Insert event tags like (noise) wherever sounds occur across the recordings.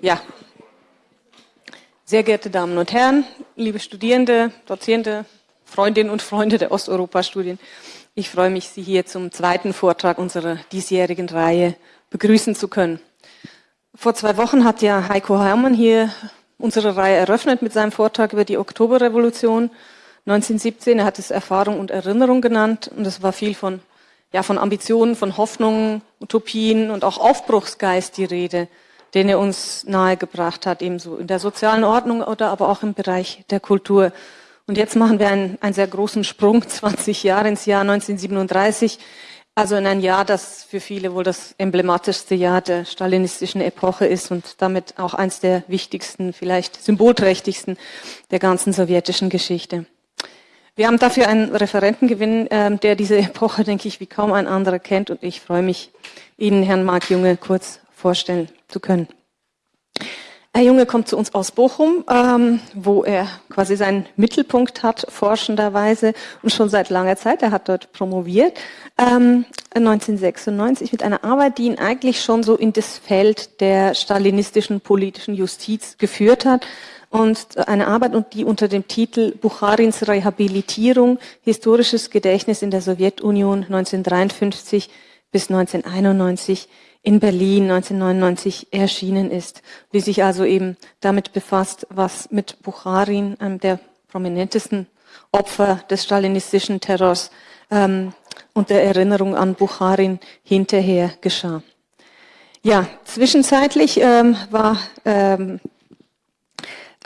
Ja. Sehr geehrte Damen und Herren, liebe Studierende, Dozierende, Freundinnen und Freunde der Osteuropa-Studien, ich freue mich, Sie hier zum zweiten Vortrag unserer diesjährigen Reihe begrüßen zu können. Vor zwei Wochen hat ja Heiko Hermann hier unsere Reihe eröffnet mit seinem Vortrag über die Oktoberrevolution 1917. Er hat es Erfahrung und Erinnerung genannt und es war viel von, ja, von Ambitionen, von Hoffnungen, Utopien und auch Aufbruchsgeist die Rede, den er uns nahegebracht hat, ebenso in der sozialen Ordnung oder aber auch im Bereich der Kultur. Und jetzt machen wir einen, einen sehr großen Sprung, (laughs) 20 Jahre ins Jahr 1937, also in ein Jahr, das für viele wohl das emblematischste Jahr der stalinistischen Epoche ist und damit auch eines der wichtigsten, vielleicht symbolträchtigsten der ganzen sowjetischen Geschichte. Wir haben dafür einen Referentengewinn, ähm, der diese Epoche, denke ich, wie kaum ein anderer kennt und ich freue mich, Ihnen Herrn Marc Junge kurz vorstellen zu können. Herr Junge kommt zu uns aus Bochum, ähm, wo er quasi seinen Mittelpunkt hat, forschenderweise und schon seit langer Zeit. Er hat dort promoviert, ähm, 1996 mit einer Arbeit, die ihn eigentlich schon so in das Feld der stalinistischen politischen Justiz geführt hat. Und eine Arbeit, die unter dem Titel Bucharins Rehabilitierung, historisches Gedächtnis in der Sowjetunion 1953 bis 1991 in Berlin 1999 erschienen ist, die sich also eben damit befasst, was mit Bucharin, einem der prominentesten Opfer des stalinistischen Terrors, ähm, und der Erinnerung an Bucharin hinterher geschah. Ja, zwischenzeitlich ähm, war ähm,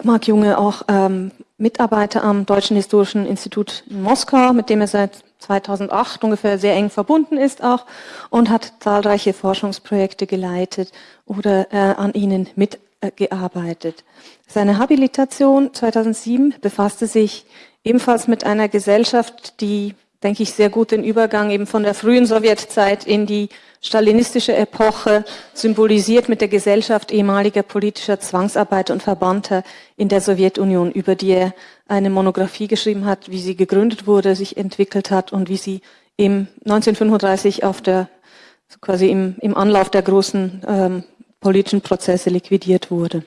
Marc Junge auch ähm, Mitarbeiter am Deutschen Historischen Institut in Moskau, mit dem er seit 2008 ungefähr sehr eng verbunden ist auch und hat zahlreiche Forschungsprojekte geleitet oder äh, an ihnen mitgearbeitet. Seine Habilitation 2007 befasste sich ebenfalls mit einer Gesellschaft, die denke ich, sehr gut den Übergang eben von der frühen Sowjetzeit in die stalinistische Epoche, symbolisiert mit der Gesellschaft ehemaliger politischer Zwangsarbeiter und Verbannter in der Sowjetunion, über die er eine Monographie geschrieben hat, wie sie gegründet wurde, sich entwickelt hat und wie sie im 1935 auf der, quasi im, im Anlauf der großen ähm, politischen Prozesse liquidiert wurde.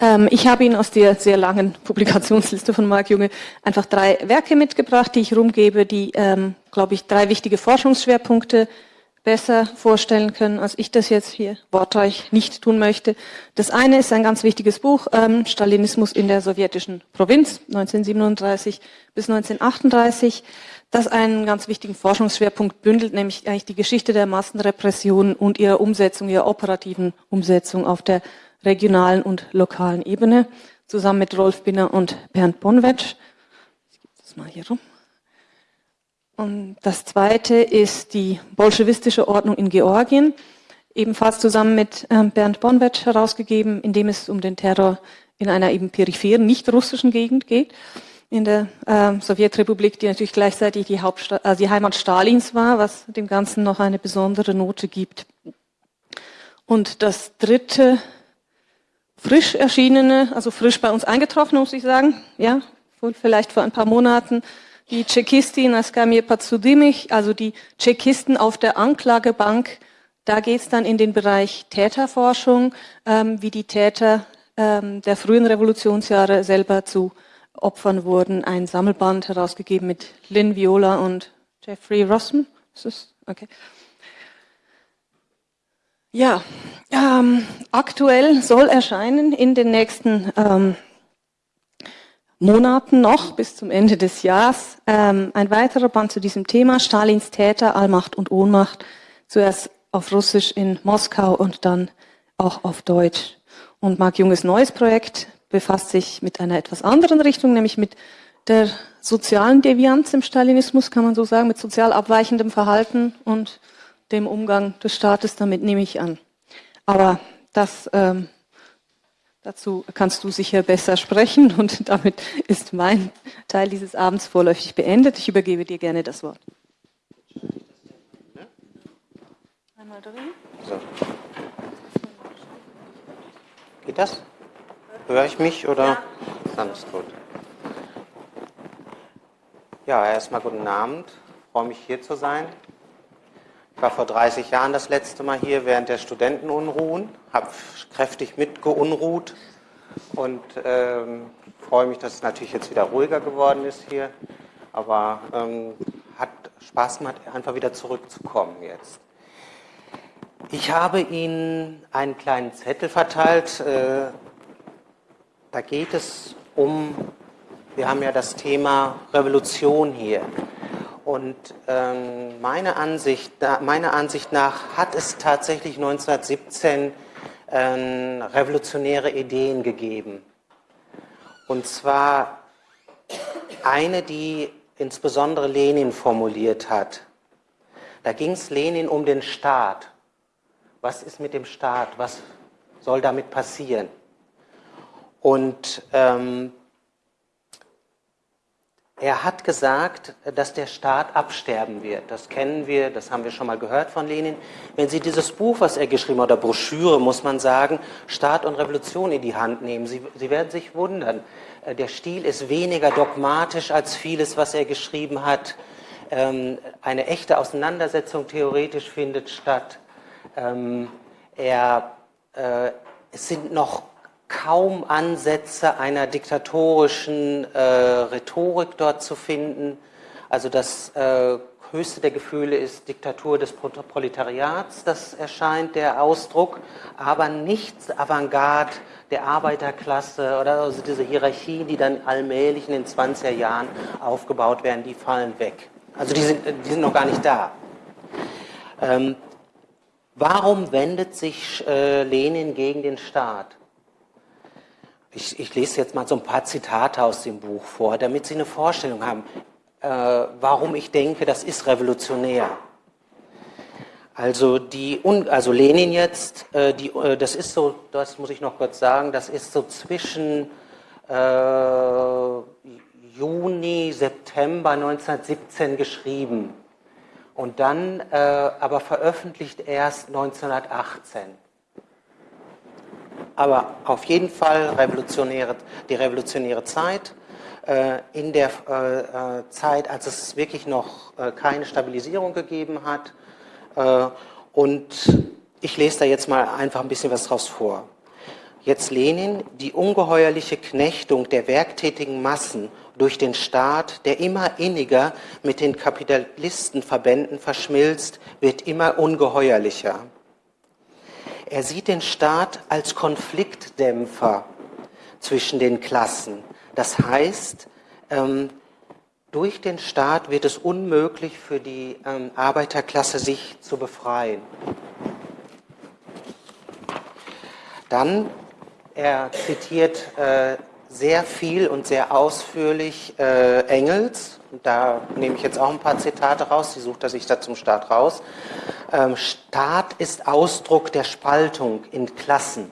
Ähm, ich habe Ihnen aus der sehr langen (laughs) Publikationsliste von Marc Junge einfach drei Werke mitgebracht, die ich rumgebe, die, ähm, glaube ich, drei wichtige Forschungsschwerpunkte besser vorstellen können, als ich das jetzt hier wortreich nicht tun möchte. Das eine ist ein ganz wichtiges Buch, ähm, Stalinismus in der sowjetischen Provinz, 1937 bis 1938, das einen ganz wichtigen Forschungsschwerpunkt bündelt, nämlich eigentlich die Geschichte der Massenrepression und ihrer Umsetzung, ihrer operativen Umsetzung auf der regionalen und lokalen Ebene, zusammen mit Rolf Binner und Bernd Bonwetsch. Ich gebe das mal hier rum. Und das zweite ist die bolschewistische Ordnung in Georgien, ebenfalls zusammen mit ähm, Bernd Bonwetsch herausgegeben, in dem es um den Terror in einer eben peripheren, nicht russischen Gegend geht, in der äh, Sowjetrepublik, die natürlich gleichzeitig die, Hauptstadt, also die Heimat Stalins war, was dem Ganzen noch eine besondere Note gibt. Und das dritte frisch erschienene, also frisch bei uns eingetroffen, muss ich sagen, ja, vielleicht vor ein paar Monaten, die Tschechistin Askamir Patsudimich, also die Tschechisten auf der Anklagebank, da geht es dann in den Bereich Täterforschung, ähm, wie die Täter ähm, der frühen Revolutionsjahre selber zu Opfern wurden. Ein Sammelband herausgegeben mit Lynn Viola und Jeffrey Rossman. Ist? Okay. Ja, ähm, aktuell soll erscheinen in den nächsten ähm, Monaten noch bis zum Ende des Jahres ähm, ein weiterer Band zu diesem Thema, Stalins Täter, Allmacht und Ohnmacht, zuerst auf Russisch in Moskau und dann auch auf Deutsch. Und Marc Junges neues Projekt befasst sich mit einer etwas anderen Richtung, nämlich mit der sozialen Devianz im Stalinismus, kann man so sagen, mit sozial abweichendem Verhalten und dem Umgang des Staates damit nehme ich an. Aber das, ähm, dazu kannst du sicher besser sprechen und (laughs) damit ist mein Teil dieses Abends vorläufig beendet. Ich übergebe dir gerne das Wort. Einmal drin. So. Geht das? Höre ich mich oder? Ja. Dann ist gut. Ja, erstmal guten Abend. Ich freue mich hier zu sein. Ich war vor 30 Jahren das letzte Mal hier während der Studentenunruhen, habe kräftig mitgeunruht und ähm, freue mich, dass es natürlich jetzt wieder ruhiger geworden ist hier. Aber ähm, hat Spaß gemacht, einfach wieder zurückzukommen jetzt. Ich habe Ihnen einen kleinen Zettel verteilt. Äh, da geht es um, wir haben ja das Thema Revolution hier. Und ähm, meine, Ansicht, meiner Ansicht nach hat es tatsächlich 1917 ähm, revolutionäre Ideen gegeben. Und zwar eine, die insbesondere Lenin formuliert hat. Da ging es Lenin um den Staat. Was ist mit dem Staat? Was soll damit passieren? Und ähm, er hat gesagt, dass der Staat absterben wird. Das kennen wir, das haben wir schon mal gehört von Lenin. Wenn Sie dieses Buch, was er geschrieben hat, oder Broschüre, muss man sagen, Staat und Revolution in die Hand nehmen, Sie, Sie werden sich wundern. Äh, der Stil ist weniger dogmatisch als vieles, was er geschrieben hat. Ähm, eine echte Auseinandersetzung theoretisch findet statt. Ähm, er, äh, es sind noch kaum Ansätze einer diktatorischen äh, Rhetorik dort zu finden. Also das äh, höchste der Gefühle ist Diktatur des Proletariats, das erscheint der Ausdruck, aber nichts Avantgarde der Arbeiterklasse oder also diese Hierarchien, die dann allmählich in den 20er Jahren aufgebaut werden, die fallen weg. Also die sind, die sind noch gar nicht da. Ähm, warum wendet sich äh, Lenin gegen den Staat? Ich, ich, lese jetzt mal so ein paar Zitate aus dem Buch vor, damit Sie eine Vorstellung haben, äh, warum ich denke, das ist revolutionär. Also, die, also Lenin jetzt, äh, die, äh, das ist so, das muss ich noch kurz sagen, das ist so zwischen äh, Juni, September 1917 geschrieben und dann äh, aber veröffentlicht erst 1918 aber auf jeden Fall revolutionäre, die revolutionäre Zeit. Äh, in der äh, äh, Zeit, als es wirklich noch keine Stabilisierung gegeben hat. und ich lese da jetzt mal einfach ein bisschen was draus vor. Jetzt Lenin, die ungeheuerliche Knechtung der werktätigen Massen durch den Staat, der immer inniger mit den Kapitalistenverbänden verschmilzt, wird immer ungeheuerlicher. Er sieht den Staat als Konfliktdämpfer zwischen den Klassen. Das heißt, ähm, durch den Staat wird es unmöglich für die ähm, Arbeiterklasse, sich zu befreien. Dann, er zitiert äh, sehr viel und sehr ausführlich äh, Engels. Da nehme ich jetzt auch ein paar Zitate raus, die sucht er sich da zum Start raus. Ähm, Staat ist Ausdruck der Spaltung in Klassen.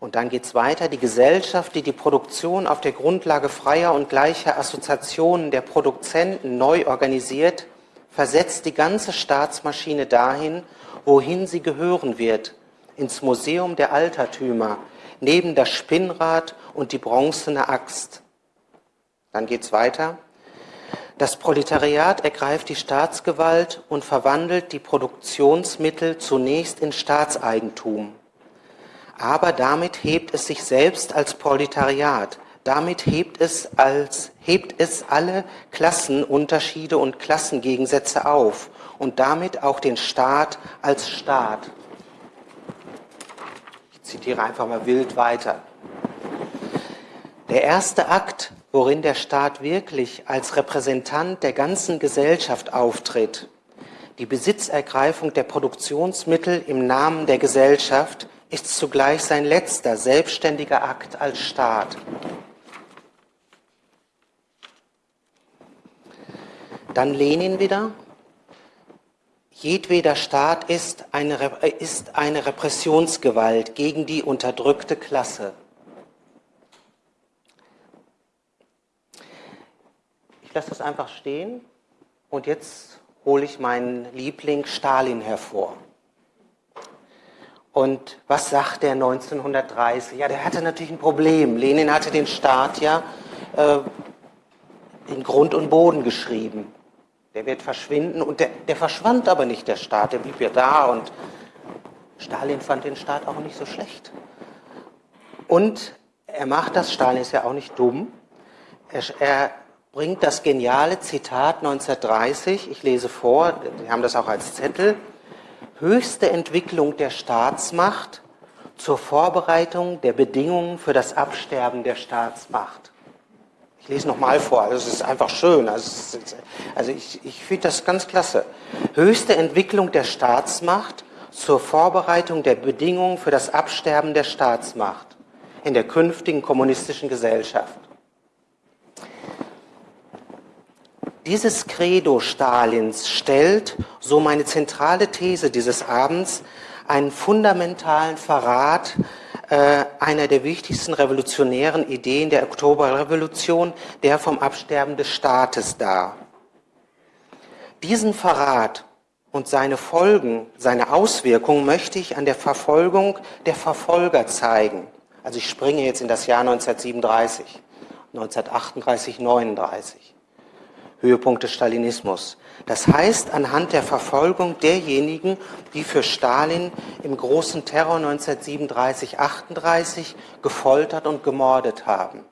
Und dann geht es weiter. Die Gesellschaft, die die Produktion auf der Grundlage freier und gleicher Assoziationen der Produzenten neu organisiert, versetzt die ganze Staatsmaschine dahin, wohin sie gehören wird, ins Museum der Altertümer, neben das Spinnrad und die bronzene Axt. Dann geht es weiter. Das Proletariat ergreift die Staatsgewalt und verwandelt die Produktionsmittel zunächst in Staatseigentum. Aber damit hebt es sich selbst als Proletariat. Damit hebt es, als, hebt es alle Klassenunterschiede und Klassengegensätze auf und damit auch den Staat als Staat. Zitiere einfach mal wild weiter. Der erste Akt worin der Staat wirklich als Repräsentant der ganzen Gesellschaft auftritt. Die Besitzergreifung der Produktionsmittel im Namen der Gesellschaft ist zugleich sein letzter selbstständiger Akt als Staat. Dann Lenin wieder. Jedweder Staat ist eine, ist eine Repressionsgewalt gegen die unterdrückte Klasse. Ich lasse das einfach stehen und jetzt hole ich meinen Liebling Stalin hervor. Und was sagt er 1930? Ja, der hatte natürlich ein Problem. Lenin hatte den Staat ja äh, in Grund und Boden geschrieben. Der wird verschwinden und der, der verschwand aber nicht, der Staat, der blieb ja da und Stalin fand den Staat auch nicht so schlecht. Und er macht das, Stalin ist ja auch nicht dumm, er, er bringt das geniale Zitat 1930, ich lese vor, Sie haben das auch als Zettel, höchste Entwicklung der Staatsmacht zur Vorbereitung der Bedingungen für das Absterben der Staatsmacht. Lese nochmal vor, also es ist einfach schön. Also, also ich, ich finde das ganz klasse. Höchste Entwicklung der Staatsmacht zur Vorbereitung der Bedingungen für das Absterben der Staatsmacht in der künftigen kommunistischen Gesellschaft. Dieses Credo Stalins stellt, so meine zentrale These dieses Abends, einen fundamentalen Verrat einer der wichtigsten revolutionären Ideen der Oktoberrevolution, der vom Absterben des Staates dar. Diesen Verrat und seine Folgen, seine Auswirkungen möchte ich an der Verfolgung der Verfolger zeigen. Also ich springe jetzt in das Jahr 1937, 1938, 39. Höhepunkt des Stalinismus. Das heißt, anhand der Verfolgung derjenigen, die für Stalin im großen Terror 1937-38 gefoltert und gemordet haben.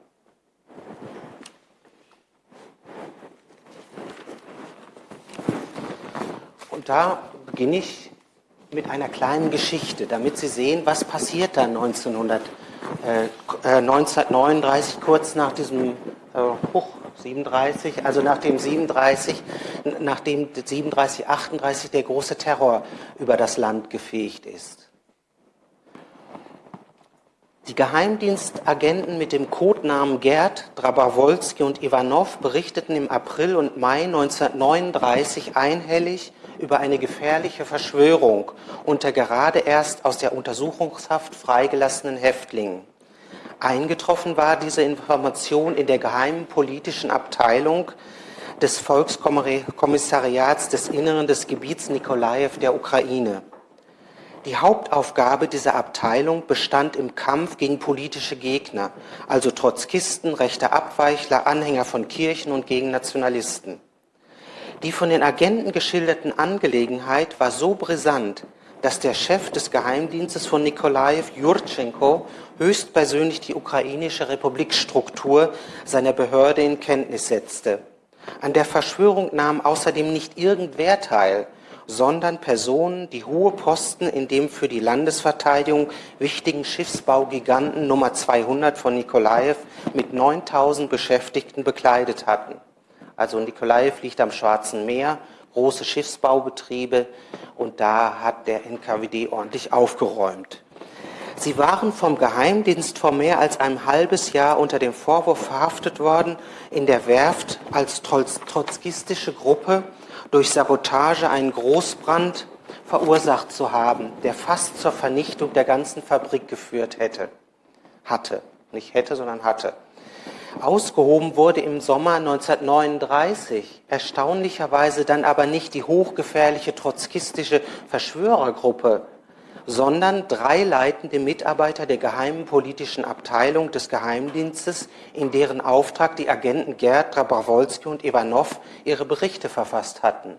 Und da beginne ich mit einer kleinen Geschichte, damit Sie sehen, was passiert dann 1900, äh, 1939, kurz nach diesem Hoch, 37, also nachdem 37, nachdem 37, 38 der große Terror über das Land gefegt ist. Die Geheimdienstagenten mit dem Codenamen Gerd, Drabawolski und Ivanov berichteten im April und Mai 1939 einhellig über eine gefährliche Verschwörung unter gerade erst aus der Untersuchungshaft freigelassenen Häftlingen. Eingetroffen war diese Information in der geheimen politischen Abteilung des Volkskommissariats des Inneren des Gebiets Nikolajew der Ukraine. Die Hauptaufgabe dieser Abteilung bestand im Kampf gegen politische Gegner, also Trotzkisten, rechte Abweichler, Anhänger von Kirchen und gegen Nationalisten. Die von den Agenten geschilderten Angelegenheit war so brisant, dass der Chef des Geheimdienstes von Nikolajew, Jurtschenko, höchstpersönlich die ukrainische Republikstruktur seiner Behörde in Kenntnis setzte. An der Verschwörung nahmen außerdem nicht irgendwer teil, sondern Personen, die hohe Posten in dem für die Landesverteidigung wichtigen Schiffsbaugiganten Nummer 200 von Nikolajew mit 9000 Beschäftigten bekleidet hatten. Also Nikolajew liegt am Schwarzen Meer, große Schiffsbaubetriebe und da hat der NKWD ordentlich aufgeräumt. Sie waren vom Geheimdienst vor mehr als einem halbes Jahr unter dem Vorwurf verhaftet worden, in der Werft als trotzkistische Gruppe durch Sabotage einen Großbrand verursacht zu haben, der fast zur Vernichtung der ganzen Fabrik geführt hätte. Hatte. Nicht hätte, sondern hatte. Ausgehoben wurde im Sommer 1939 erstaunlicherweise dann aber nicht die hochgefährliche trotzkistische Verschwörergruppe, sondern drei leitende Mitarbeiter der geheimen politischen Abteilung des Geheimdienstes, in deren Auftrag die Agenten Gerd, Trabawolski und Ivanov ihre Berichte verfasst hatten.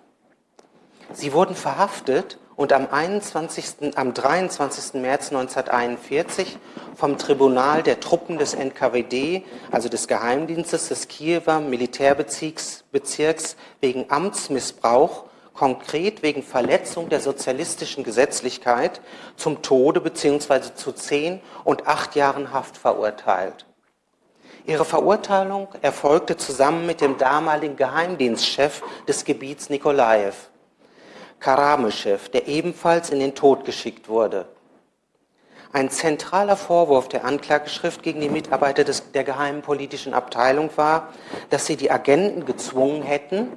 Sie wurden verhaftet und am, 21., am 23. März 1941 vom Tribunal der Truppen des NKWD, also des Geheimdienstes des Kiewer Militärbezirks, wegen Amtsmissbrauch, konkret wegen Verletzung der sozialistischen Gesetzlichkeit, zum Tode bzw. zu zehn und acht Jahren Haft verurteilt. Ihre Verurteilung erfolgte zusammen mit dem damaligen Geheimdienstchef des Gebiets Nikolajew. Karameschew, der ebenfalls in den Tod geschickt wurde. Ein zentraler Vorwurf der Anklageschrift gegen die Mitarbeiter des, der geheimen politischen Abteilung war, dass sie die Agenten gezwungen hätten,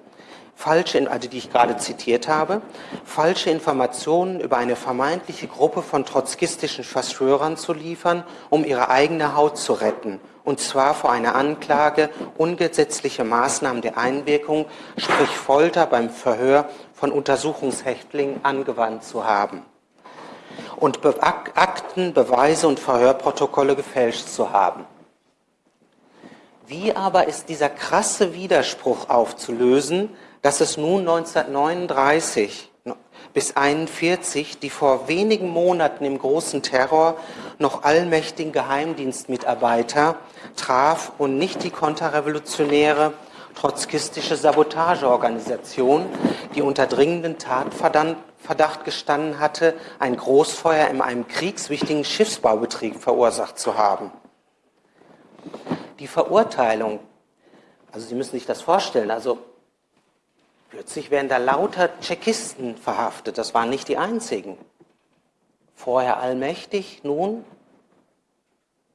falsche, also die ich gerade zitiert habe, falsche Informationen über eine vermeintliche Gruppe von trotzkistischen Verschwörern zu liefern, um ihre eigene Haut zu retten, und zwar vor einer Anklage ungesetzliche Maßnahmen der Einwirkung, sprich Folter beim Verhör von Untersuchungshäftlingen angewandt zu haben und Akten, Beweise und Verhörprotokolle gefälscht zu haben. Wie aber ist dieser krasse Widerspruch aufzulösen, dass es nun 1939 bis 1941 die vor wenigen Monaten im großen Terror noch allmächtigen Geheimdienstmitarbeiter traf und nicht die konterrevolutionäre trotzkistische Sabotageorganisation, die unter dringenden Tatverdacht gestanden hatte, ein Großfeuer in einem kriegswichtigen Schiffsbaubetrieb verursacht zu haben. Die Verurteilung, also Sie müssen sich das vorstellen, also plötzlich werden da lauter Tschechisten verhaftet, das waren nicht die einzigen. Vorher allmächtig, nun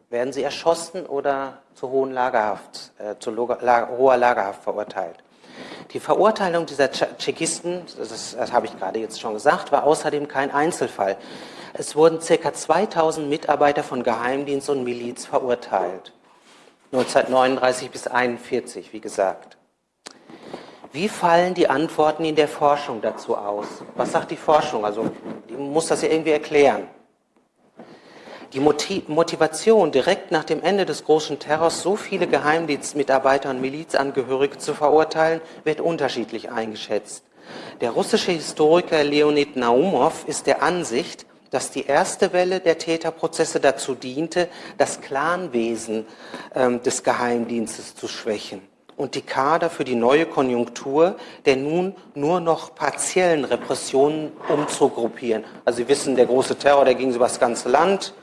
werden sie erschossen oder zu, hohen Lagerhaft, äh, zu Lager, hoher Lagerhaft verurteilt. Die Verurteilung dieser Tschechisten, das, das habe ich gerade jetzt schon gesagt, war außerdem kein Einzelfall. Es wurden ca. 2000 Mitarbeiter von Geheimdienst und Miliz verurteilt. 1939 bis 1941, wie gesagt. Wie fallen die Antworten in der Forschung dazu aus? Was sagt die Forschung? Also, die muss das ja irgendwie erklären. Die Motivation, direkt nach dem Ende des großen Terrors so viele Geheimdienstmitarbeiter und Milizangehörige zu verurteilen, wird unterschiedlich eingeschätzt. Der russische Historiker Leonid Naumov ist der Ansicht, dass die erste Welle der Täterprozesse dazu diente, das Clanwesen äh, des Geheimdienstes zu schwächen und die Kader für die neue Konjunktur der nun nur noch partiellen Repressionen umzugruppieren. Also Sie wissen, der große Terror, der ging über das ganze Land.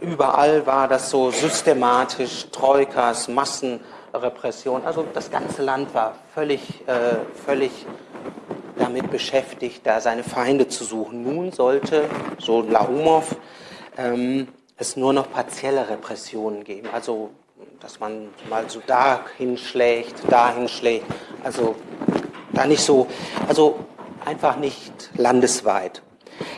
Überall war das so systematisch, Troikas, Massenrepression. Also das ganze Land war völlig, äh, völlig damit beschäftigt, da seine Feinde zu suchen. Nun sollte, so Laumov, ähm, es nur noch partielle Repressionen geben. Also dass man mal so da hinschlägt, da hinschlägt. Also da nicht so, also einfach nicht landesweit.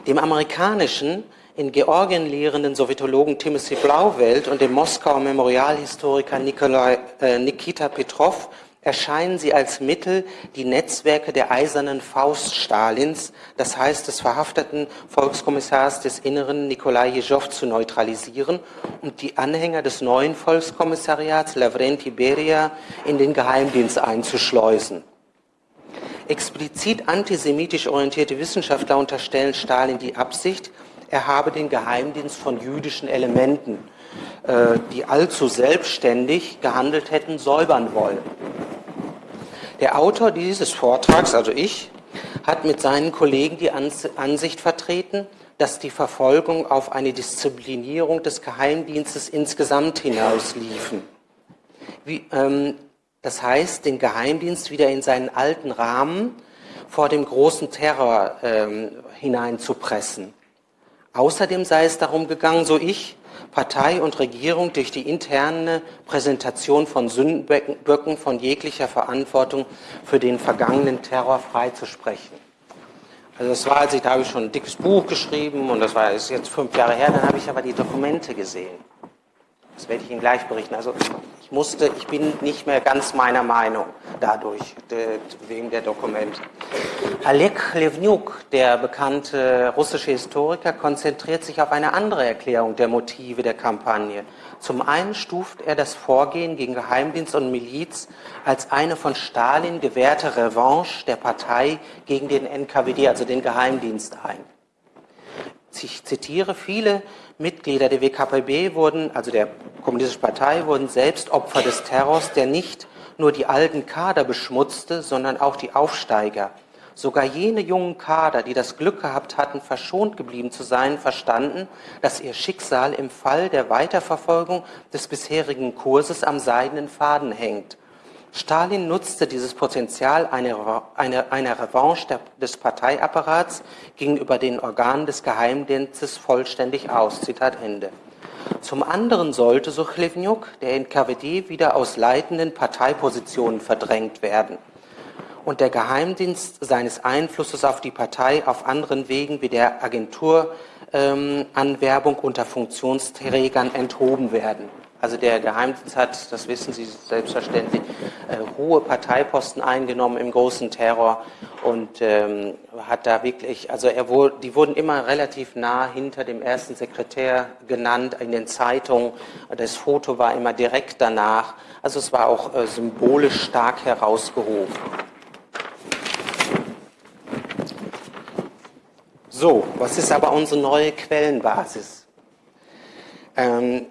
Dem amerikanischen, in Georgien lehrenden Sowjetologen Timothy Blauwelt und dem Moskauer Memorialhistoriker Nikolai, äh, Nikita Petrov erscheinen sie als Mittel, die Netzwerke der eisernen Faust Stalins, das heißt des verhafteten Volkskommissars des Inneren Nikolai Jezow, zu neutralisieren und die Anhänger des neuen Volkskommissariats Lavrenti Beria in den Geheimdienst einzuschleusen. Explizit antisemitisch orientierte Wissenschaftler unterstellen Stalin die Absicht, er habe den Geheimdienst von jüdischen Elementen, äh, die allzu selbstständig gehandelt hätten, säubern wollen. Der Autor dieses Vortrags, also ich, hat mit seinen Kollegen die Ansicht vertreten, dass die Verfolgung auf eine Disziplinierung des Geheimdienstes insgesamt hinausliefen. Wie, ähm, das heißt, den Geheimdienst wieder in seinen alten Rahmen vor dem großen Terror ähm, hineinzupressen. Außerdem sei es darum gegangen, so ich, Partei und Regierung durch die interne Präsentation von Sündenböcken von jeglicher Verantwortung für den vergangenen Terror freizusprechen. Also das war, als ich, da habe ich schon ein dickes Buch geschrieben und das war ist jetzt fünf Jahre her, dann habe ich aber die Dokumente gesehen. Das werde ich Ihnen gleich berichten. Also ich musste, ich bin nicht mehr ganz meiner Meinung dadurch, wegen der Dokumente. Alek Levniuk, der bekannte russische Historiker, konzentriert sich auf eine andere Erklärung der Motive der Kampagne. Zum einen stuft er das Vorgehen gegen Geheimdienst und Miliz als eine von Stalin gewährte Revanche der Partei gegen den NKWD, also den Geheimdienst, ein. Ich zitiere, viele Mitglieder der WKPB wurden, also der Kommunistischen Partei, wurden selbst Opfer des Terrors, der nicht nur die alten Kader beschmutzte, sondern auch die Aufsteiger. Sogar jene jungen Kader, die das Glück gehabt hatten, verschont geblieben zu sein, verstanden, dass ihr Schicksal im Fall der Weiterverfolgung des bisherigen Kurses am seidenen Faden hängt. Stalin nutzte dieses Potenzial einer, einer, einer Revanche der, des Parteiapparats gegenüber den Organen des Geheimdienstes vollständig aus. Zitat Ende. Zum anderen sollte, so Chlevniuk, der NKWD wieder aus leitenden Parteipositionen verdrängt werden und der Geheimdienst seines Einflusses auf die Partei auf anderen Wegen wie der Agenturanwerbung ähm, unter Funktionsträgern enthoben werden. Also der Geheimdienst hat, das wissen Sie selbstverständlich, äh, hohe Parteiposten eingenommen im großen Terror und ähm, hat da wirklich, also er wurde, die wurden immer relativ nah hinter dem ersten Sekretär genannt in den Zeitungen. Das Foto war immer direkt danach. Also es war auch äh, symbolisch stark herausgehoben. So, was ist aber unsere neue Quellenbasis? Ähm,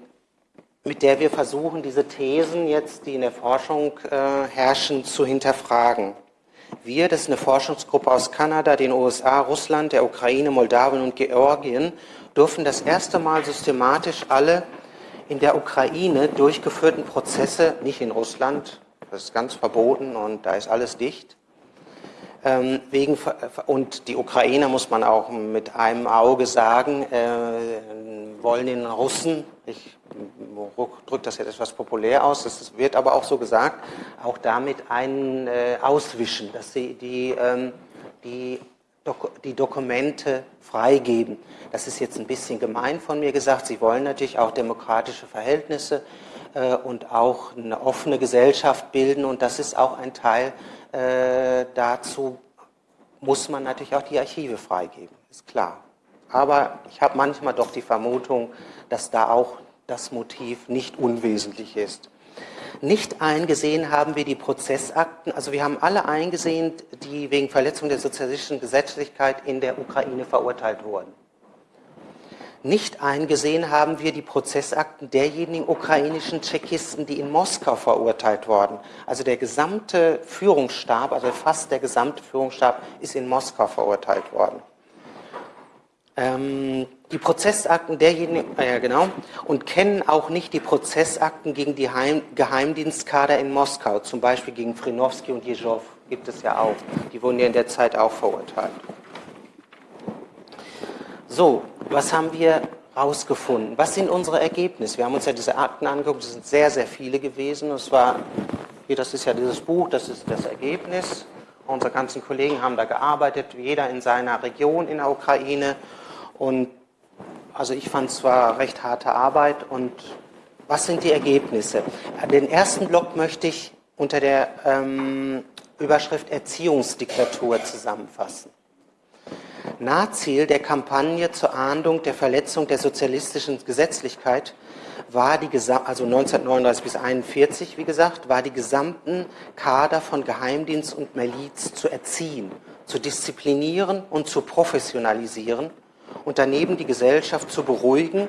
mit der wir versuchen, diese Thesen jetzt, die in der Forschung äh, herrschen, zu hinterfragen? Wir, das ist eine Forschungsgruppe aus Kanada, den USA, Russland, der Ukraine, Moldawien und Georgien, dürfen das erste Mal systematisch alle in der Ukraine durchgeführten Prozesse, nicht in Russland, das ist ganz verboten und da ist alles dicht, wegen, und die Ukrainer, muss man auch mit einem Auge sagen, äh, wollen den Russen, ich drücke das jetzt etwas populär aus, das wird aber auch so gesagt, auch damit einen äh, auswischen, dass sie die, ähm, die, die Dokumente freigeben. Das ist jetzt ein bisschen gemein von mir gesagt. Sie wollen natürlich auch demokratische Verhältnisse äh, und auch eine offene Gesellschaft bilden und das ist auch ein Teil äh, dazu muss man natürlich auch die Archive freigeben, ist klar. Aber ich habe manchmal doch die Vermutung, dass da auch das Motiv nicht unwesentlich ist. Nicht eingesehen haben wir die Prozessakten, also wir haben alle eingesehen, die wegen Verletzung der sozialistischen Gesetzlichkeit in der Ukraine verurteilt wurden. Nicht eingesehen haben wir die Prozessakten derjenigen ukrainischen Tschechisten, die in Moskau verurteilt wurden. Also der gesamte Führungsstab, also fast der gesamte Führungsstab ist in Moskau verurteilt worden. Ähm, die Prozessakten derjenigen, äh, ja genau, und kennen auch nicht die Prozessakten gegen die Heim, Geheimdienstkader in Moskau, zum Beispiel gegen Frinowski und Jezow gibt es ja auch. Die wurden ja in der Zeit auch verurteilt. So, was haben wir rausgefunden? Was sind unsere Ergebnisse? Wir haben uns ja diese Akten angeguckt, es sind sehr, sehr viele gewesen. Es war, hier, das ist ja dieses Buch, das ist das Ergebnis. Unsere ganzen Kollegen haben da gearbeitet, jeder in seiner Region in der Ukraine. Und also ich fand es zwar recht harte Arbeit. Und was sind die Ergebnisse? Den ersten Block möchte ich unter der ähm, Überschrift Erziehungsdiktatur zusammenfassen. Nahziel der Kampagne zur Ahndung der Verletzung der sozialistischen Gesetzlichkeit war die also 1939 bis 1941, wie gesagt, war die gesamten Kader von Geheimdienst und Miliz zu erziehen, zu disziplinieren und zu professionalisieren und daneben die Gesellschaft zu beruhigen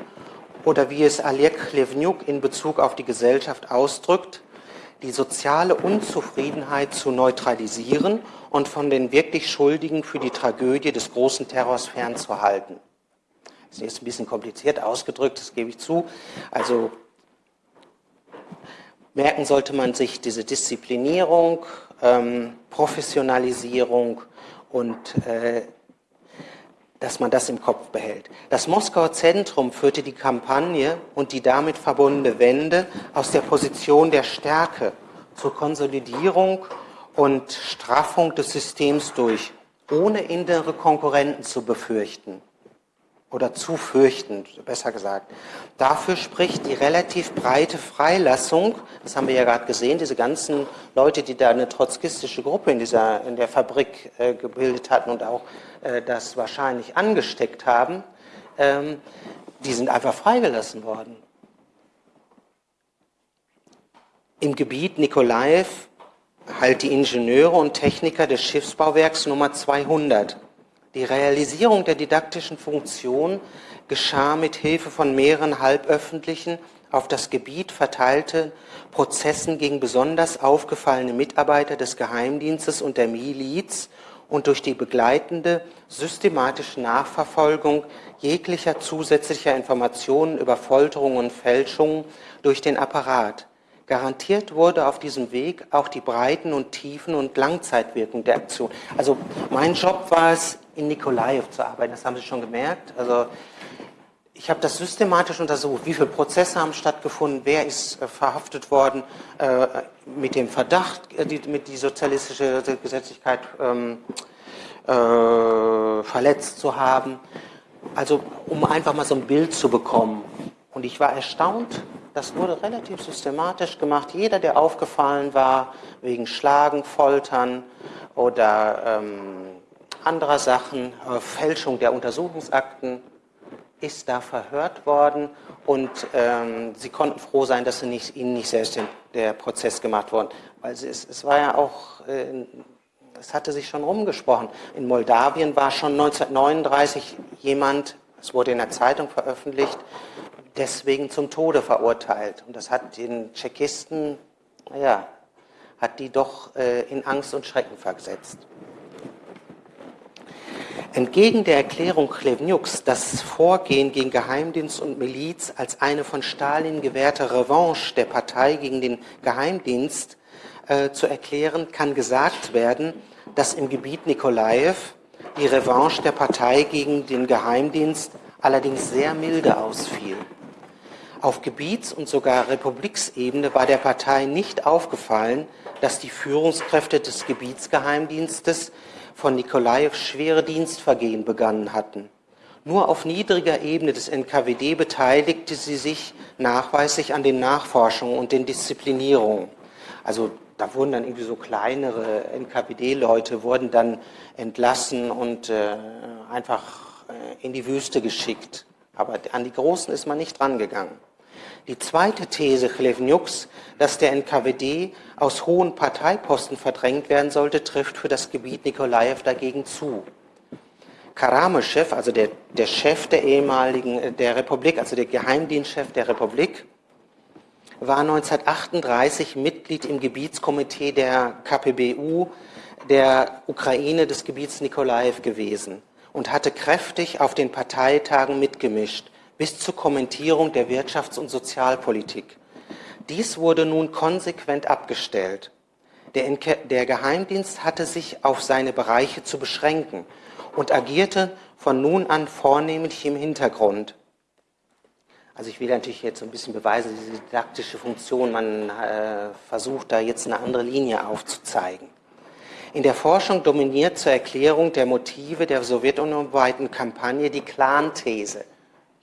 oder wie es Oleg Levniuk in Bezug auf die Gesellschaft ausdrückt, die soziale Unzufriedenheit zu neutralisieren und von den wirklich Schuldigen für die Tragödie des großen Terrors fernzuhalten. Das ist ein bisschen kompliziert ausgedrückt, das gebe ich zu. Also merken sollte man sich diese Disziplinierung, ähm, Professionalisierung und äh, dass man das im Kopf behält. Das Moskauer Zentrum führte die Kampagne und die damit verbundene Wende aus der Position der Stärke zur Konsolidierung und Straffung des Systems durch, ohne innere Konkurrenten zu befürchten oder zu fürchten, besser gesagt. Dafür spricht die relativ breite Freilassung, das haben wir ja gerade gesehen, diese ganzen Leute, die da eine trotzkistische Gruppe in, dieser, in der Fabrik äh, gebildet hatten und auch äh, das wahrscheinlich angesteckt haben, ähm, die sind einfach freigelassen worden. Im Gebiet Nikolaev halt die Ingenieure und Techniker des Schiffsbauwerks Nummer 200 die Realisierung der didaktischen Funktion geschah mit Hilfe von mehreren halböffentlichen, auf das Gebiet verteilten Prozessen gegen besonders aufgefallene Mitarbeiter des Geheimdienstes und der Miliz und durch die begleitende systematische Nachverfolgung jeglicher zusätzlicher Informationen über Folterungen und Fälschungen durch den Apparat. Garantiert wurde auf diesem Weg auch die Breiten und Tiefen und Langzeitwirkung der Aktion. Also mein Job war es, in Nikolaev zu arbeiten. Das haben Sie schon gemerkt. Also ich habe das systematisch untersucht. Wie viele Prozesse haben stattgefunden? Wer ist äh, verhaftet worden äh, mit dem Verdacht, äh, die, mit die sozialistische Gesetzlichkeit ähm, äh, verletzt zu haben? Also um einfach mal so ein Bild zu bekommen. Und ich war erstaunt. Das wurde relativ systematisch gemacht. Jeder, der aufgefallen war wegen Schlagen, Foltern oder ähm, anderer Sachen, äh, Fälschung der Untersuchungsakten, ist da verhört worden und ähm, sie konnten froh sein, dass nicht, ihnen nicht selbst den, der Prozess gemacht worden. Weil es, es war ja auch äh, das hatte sich schon rumgesprochen. In Moldawien war schon 1939 jemand, es wurde in der Zeitung veröffentlicht, deswegen zum Tode verurteilt. Und das hat den Tschechisten, naja, hat die doch äh, in Angst und Schrecken versetzt. Entgegen der Erklärung Chlevniuks, das Vorgehen gegen Geheimdienst und Miliz als eine von Stalin gewährte Revanche der Partei gegen den Geheimdienst äh, zu erklären, kann gesagt werden, dass im Gebiet Nikolaev die Revanche der Partei gegen den Geheimdienst allerdings sehr milde ausfiel. Auf Gebiets- und sogar Republiksebene war der Partei nicht aufgefallen, dass die Führungskräfte des Gebietsgeheimdienstes von Nikolajew schwere Dienstvergehen begangen hatten. Nur auf niedriger Ebene des NKWD beteiligte sie sich nachweislich an den Nachforschungen und den Disziplinierungen. Also da wurden dann irgendwie so kleinere NKWD-Leute wurden dann entlassen und äh, einfach äh, in die Wüste geschickt. Aber an die Großen ist man nicht rangegangen. Die zweite These Chlevniuks, dass der NKWD aus hohen Parteiposten verdrängt werden sollte, trifft für das Gebiet Nikolaev dagegen zu. Karameschew, also der, der Chef der ehemaligen äh, der Republik, also der Geheimdienstchef der Republik, war 1938 Mitglied im Gebietskomitee der KPBU der Ukraine des Gebiets Nikolaev gewesen und hatte kräftig auf den Parteitagen mitgemischt bis zur Kommentierung der Wirtschafts- und Sozialpolitik. Dies wurde nun konsequent abgestellt. Der, der, Geheimdienst hatte sich auf seine Bereiche zu beschränken und agierte von nun an vornehmlich im Hintergrund. Also ich will natürlich jetzt ein bisschen beweisen, diese didaktische Funktion, man äh, versucht da jetzt eine andere Linie aufzuzeigen. In der Forschung dominiert zur Erklärung der Motive der sowjetunionweiten Kampagne die Clan-These.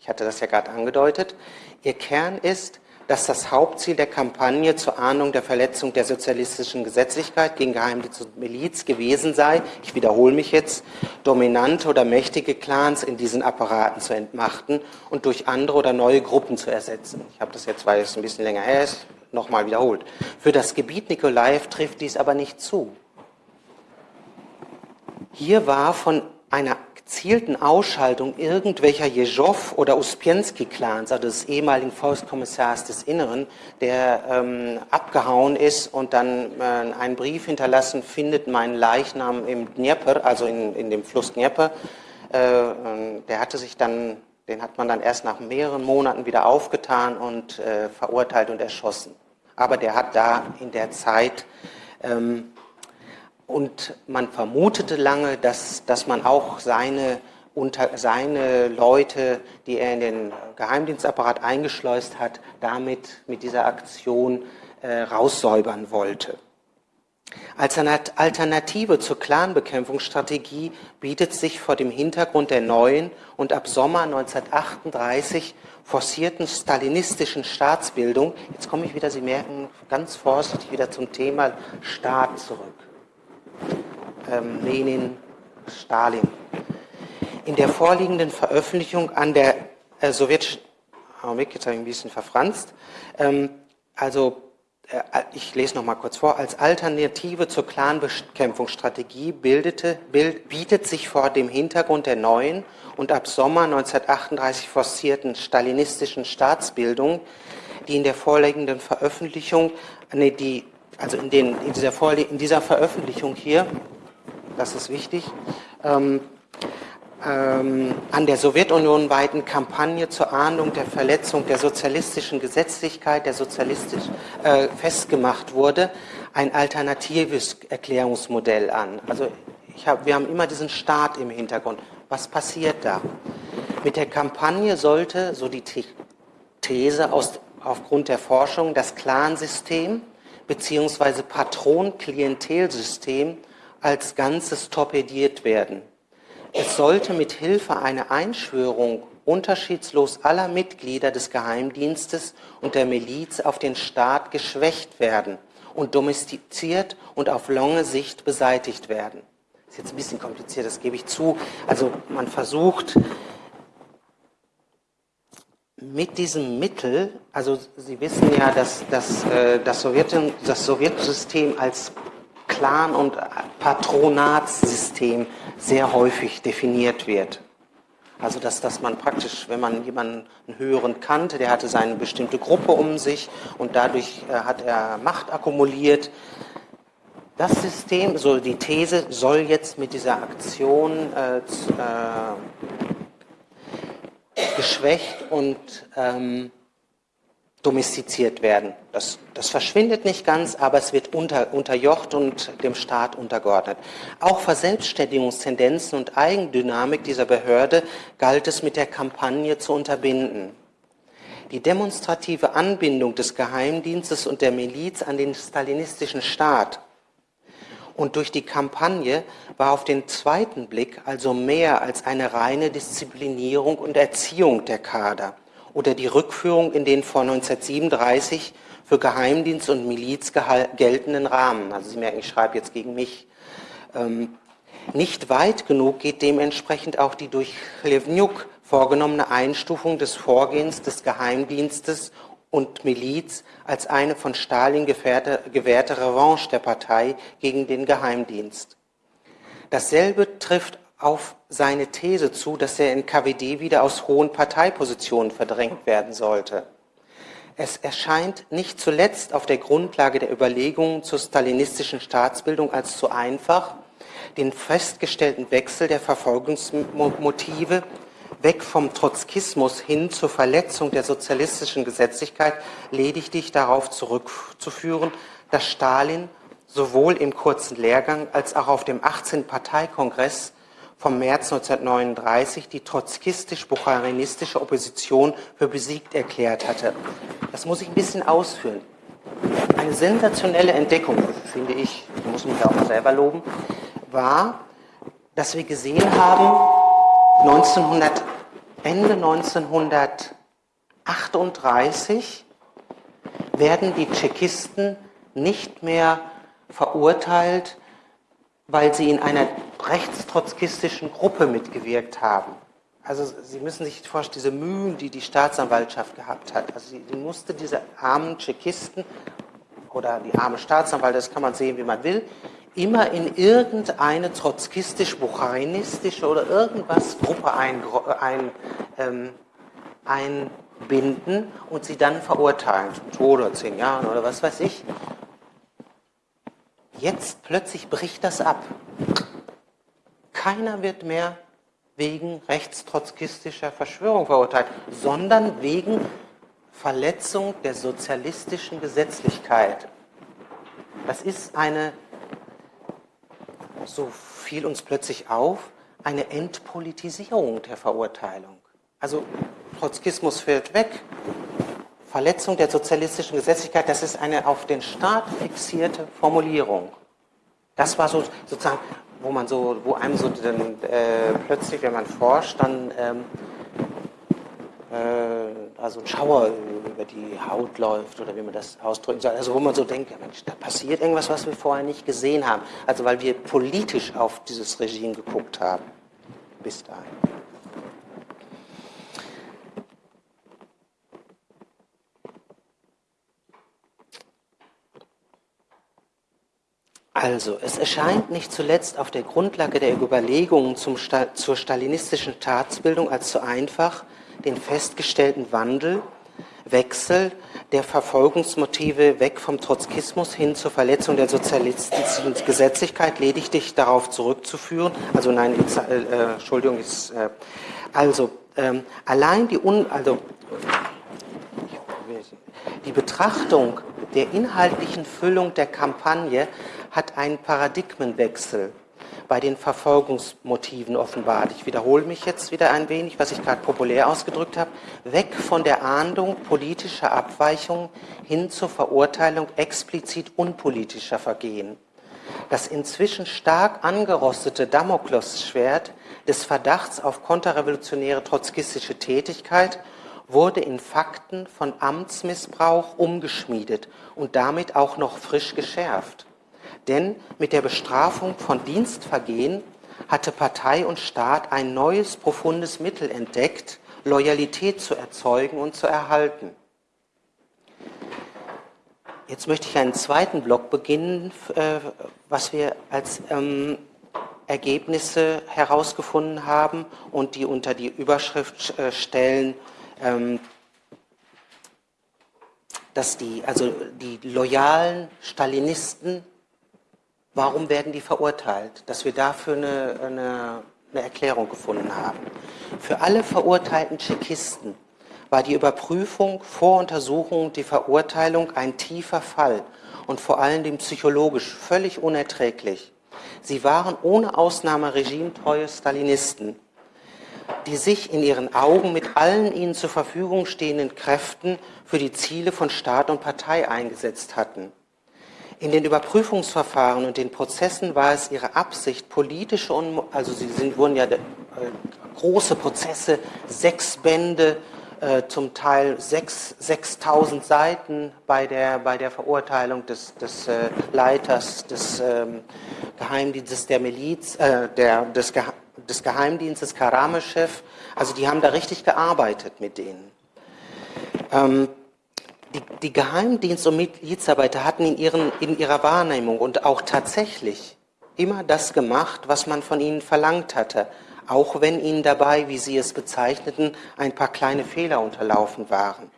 Ich hatte das ja gerade angedeutet. Ihr Kern ist, dass das Hauptziel der Kampagne zur Ahnung der Verletzung der sozialistischen Gesetzlichkeit gegen Geheimdienst und Miliz gewesen sei, ich wiederhole mich jetzt, dominante oder mächtige Clans in diesen Apparaten zu entmachten und durch andere oder neue Gruppen zu ersetzen. Ich habe das jetzt, weil es ein bisschen länger her ist, nochmal wiederholt. Für das Gebiet Nikolaev trifft dies aber nicht zu. Hier war von einer gezielten Ausschaltung irgendwelcher Jeżow- oder Uspienski-Clans, also des ehemaligen Volkskommissars des Inneren, der ähm, abgehauen ist und dann äh, einen Brief hinterlassen findet, meinen Leichnam im Dnieper, also in, in dem Fluss Dnieper. Äh, der hatte sich dann, den hat man dann erst nach mehreren Monaten wieder aufgetan und äh, verurteilt und erschossen. Aber der hat da in der Zeit ähm, und man vermutete lange, dass, dass man auch seine, unter, seine Leute, die er in den Geheimdienstapparat eingeschleust hat, damit mit dieser Aktion äh, raussäubern wollte. Als Alternative zur Clanbekämpfungsstrategie bietet sich vor dem Hintergrund der neuen und ab Sommer 1938 forcierten stalinistischen Staatsbildung, jetzt komme ich wieder, Sie merken, ganz vorsichtig wieder zum Thema Staat zurück ähm, Lenin, Stalin. In der vorliegenden Veröffentlichung an der äh, sowjetischen, Augenblick, jetzt habe ich ein bisschen verfranst, ähm, also äh, ich lese noch mal kurz vor, als Alternative zur Clanbekämpfungsstrategie bildete, bild, bietet sich vor dem Hintergrund der neuen und ab Sommer 1938 forcierten stalinistischen Staatsbildung, die in der vorliegenden Veröffentlichung, nee, die, also in, den, in, dieser, in dieser Veröffentlichung hier, das ist wichtig, ähm, ähm, an der Sowjetunion weiten Kampagne zur Ahndung der Verletzung der sozialistischen Gesetzlichkeit, der sozialistisch äh, festgemacht wurde, ein alternatives Erklärungsmodell an. Also hab, wir haben immer diesen Staat im Hintergrund. Was passiert da? Mit der Kampagne sollte, so die These aus, aufgrund der Forschung, das Clansystem bzw. Patron-Klientelsystem als Ganzes torpediert werden. Es sollte mit Hilfe einer Einschwörung unterschiedslos aller Mitglieder des Geheimdienstes und der Miliz auf den Staat geschwächt werden und domestiziert und auf lange Sicht beseitigt werden. Das ist jetzt ein bisschen kompliziert, das gebe ich zu. Also man versucht mit diesem Mittel, also Sie wissen ja, dass, dass äh, das, Sowjet, das Sowjetsystem als Clan und Patronatssystem sehr häufig definiert wird. Also dass, dass man praktisch, wenn man jemanden höheren kannte, der hatte seine bestimmte Gruppe um sich und dadurch äh, hat er Macht akkumuliert. Das System, so die These, soll jetzt mit dieser Aktion äh, äh, geschwächt und ähm, domestiziert werden. Das, das, verschwindet nicht ganz, aber es wird unter, unterjocht und dem Staat untergeordnet. Auch Verselbstständigungstendenzen und Eigendynamik dieser Behörde galt es mit der Kampagne zu unterbinden. Die demonstrative Anbindung des Geheimdienstes und der Miliz an den stalinistischen Staat und durch die Kampagne war auf den zweiten Blick also mehr als eine reine Disziplinierung und Erziehung der Kader oder die Rückführung in den vor 1937 für Geheimdienst und Miliz geltenden Rahmen. Also Sie merken, ich schreibe jetzt gegen mich. Ähm, nicht weit genug geht dementsprechend auch die durch Chlevniuk vorgenommene Einstufung des Vorgehens des Geheimdienstes und Miliz als eine von Stalin gewährte, Revanche der Partei gegen den Geheimdienst. Dasselbe trifft auf seine These zu, dass er in KWD wieder aus hohen Parteipositionen verdrängt werden sollte. Es erscheint nicht zuletzt auf der Grundlage der Überlegungen zur stalinistischen Staatsbildung als zu einfach, den festgestellten Wechsel der Verfolgungsmotive weg vom Trotzkismus hin zur Verletzung der sozialistischen Gesetzlichkeit lediglich darauf zurückzuführen, dass Stalin sowohl im kurzen Lehrgang als auch auf dem 18. Parteikongress vom März 1939 die trotzkistisch-bucharinistische Opposition für besiegt erklärt hatte. Das muss ich ein bisschen ausführen. Eine sensationelle Entdeckung, finde ich, muss mich auch selber loben, war, dass wir gesehen haben, 1900, Ende 1938 werden die Tschechisten nicht mehr verurteilt, weil sie in einer rechtstrotzkistischen Gruppe mitgewirkt haben. Also Sie müssen sich vorstellen, diese Mühen, die die Staatsanwaltschaft gehabt hat. Also sie musste diese armen Tschechisten oder die arme Staatsanwalt, das kann man sehen, wie man will, immer in irgendeine trotzkistisch-bucharinistische oder irgendwas Gruppe ein, ein, ähm, einbinden und sie dann verurteilen, zum Tode oder zehn Jahren oder was weiß ich. Jetzt plötzlich bricht das ab. Keiner wird mehr wegen rechtstrotzkistischer Verschwörung verurteilt, sondern wegen Verletzung der sozialistischen Gesetzlichkeit. Das ist eine so fiel uns plötzlich auf, eine Entpolitisierung der Verurteilung. Also Trotzkismus fällt weg, Verletzung der sozialistischen Gesetzlichkeit, das ist eine auf den Staat fixierte Formulierung. Das war so sozusagen, wo man so, wo einem so dann, äh, plötzlich, wenn man forscht, dann ähm, äh, also ein Schauer über die Haut läuft oder wie man das ausdrücken soll. Also wo man so denkt, ja Mensch, da passiert irgendwas, was wir vorher nicht gesehen haben. Also weil wir politisch auf dieses Regime geguckt haben. Bis dahin. Also, es erscheint nicht zuletzt auf der Grundlage der Überlegungen zum, zur stalinistischen Staatsbildung als zu einfach, den festgestellten Wandel, Wechsel der Verfolgungsmotive weg vom Trotzkismus hin zur Verletzung der sozialistischen Gesetzlichkeit lediglich darauf zurückzuführen. Also nein, äh, Entschuldigung, ist, äh, also ähm, allein die Un, also die Betrachtung der inhaltlichen Füllung der Kampagne hat einen Paradigmenwechsel bei den Verfolgungsmotiven offenbart. Ich wiederhole mich jetzt wieder ein wenig, was ich gerade populär ausgedrückt habe. Weg von der Ahndung politischer Abweichungen hin zur Verurteilung explizit unpolitischer Vergehen. Das inzwischen stark angerostete Damoklesschwert des Verdachts auf konterrevolutionäre trotzkistische Tätigkeit wurde in Fakten von Amtsmissbrauch umgeschmiedet und damit auch noch frisch geschärft. Denn mit der Bestrafung von Dienstvergehen hatte Partei und Staat ein neues, profundes Mittel entdeckt, Loyalität zu erzeugen und zu erhalten. Jetzt möchte ich einen zweiten Block beginnen, äh, was wir als ähm, Ergebnisse herausgefunden haben und die unter die Überschrift äh, stellen, ähm, dass die, also die loyalen Stalinisten, warum werden die verurteilt? Dass wir dafür eine, eine, eine Erklärung gefunden haben. Für alle verurteilten Tschechisten war die Überprüfung, Voruntersuchung und die Verurteilung ein tiefer Fall und vor allen Dingen psychologisch völlig unerträglich. Sie waren ohne Ausnahme regimetreue Stalinisten, die sich in ihren Augen mit allen ihnen zur Verfügung stehenden Kräften für die Ziele von Staat und Partei eingesetzt hatten. In den Überprüfungsverfahren und den Prozessen war es ihre Absicht, politische und also sie sind, wurden ja äh, große Prozesse, sechs Bände, äh, zum Teil 6.000 Seiten bei der, bei der Verurteilung des, des äh, Leiters des ähm, Geheimdienstes der Miliz, äh, der, des, Ge des Geheimdienstes Karameschew. Also die haben da richtig gearbeitet mit denen. Ähm, die, die Geheimdienst- und Milizarbeiter hatten in, ihren, in ihrer Wahrnehmung und auch tatsächlich immer das gemacht, was man von ihnen verlangt hatte auch wenn ihnen dabei, wie sie es bezeichneten, ein paar kleine Fehler unterlaufen waren,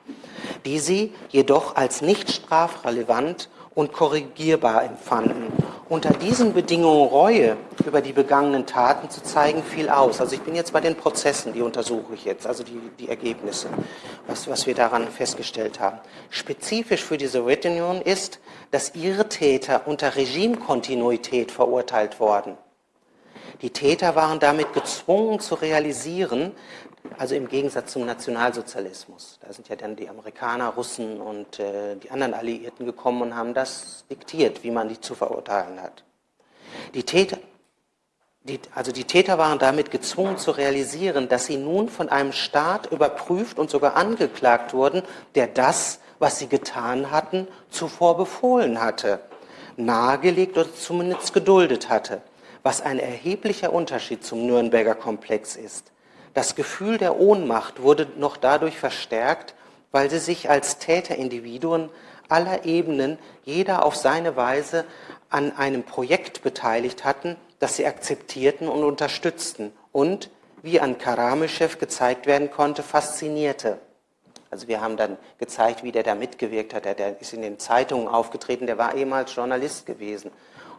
die sie jedoch als nicht strafrelevant und korrigierbar empfanden. Unter diesen Bedingungen Reue über die begangenen Taten zu zeigen, fiel aus. Also ich bin jetzt bei den Prozessen, die untersuche ich jetzt, also die, die Ergebnisse, was, was wir daran festgestellt haben. Spezifisch für die Sowjetunion ist, dass ihre Täter unter Regimekontinuität verurteilt worden. Die Täter waren damit gezwungen zu realisieren, also im Gegensatz zum Nationalsozialismus. Da sind ja dann die Amerikaner, Russen und äh, die anderen Alliierten gekommen und haben das diktiert, wie man die zu verurteilen hat. Die Täter, die, also die Täter waren damit gezwungen zu realisieren, dass sie nun von einem Staat überprüft und sogar angeklagt wurden, der das, was sie getan hatten, zuvor befohlen hatte, nahegelegt oder zumindest geduldet hatte was ein erheblicher Unterschied zum Nürnberger Komplex ist. Das Gefühl der Ohnmacht wurde noch dadurch verstärkt, weil sie sich als Täterindividuen aller Ebenen, jeder auf seine Weise, an einem Projekt beteiligt hatten, das sie akzeptierten und unterstützten und, wie an Karameschew gezeigt werden konnte, faszinierte. Also wir haben dann gezeigt, wie der da mitgewirkt hat. Der, der ist in den Zeitungen aufgetreten, der war ehemals Journalist gewesen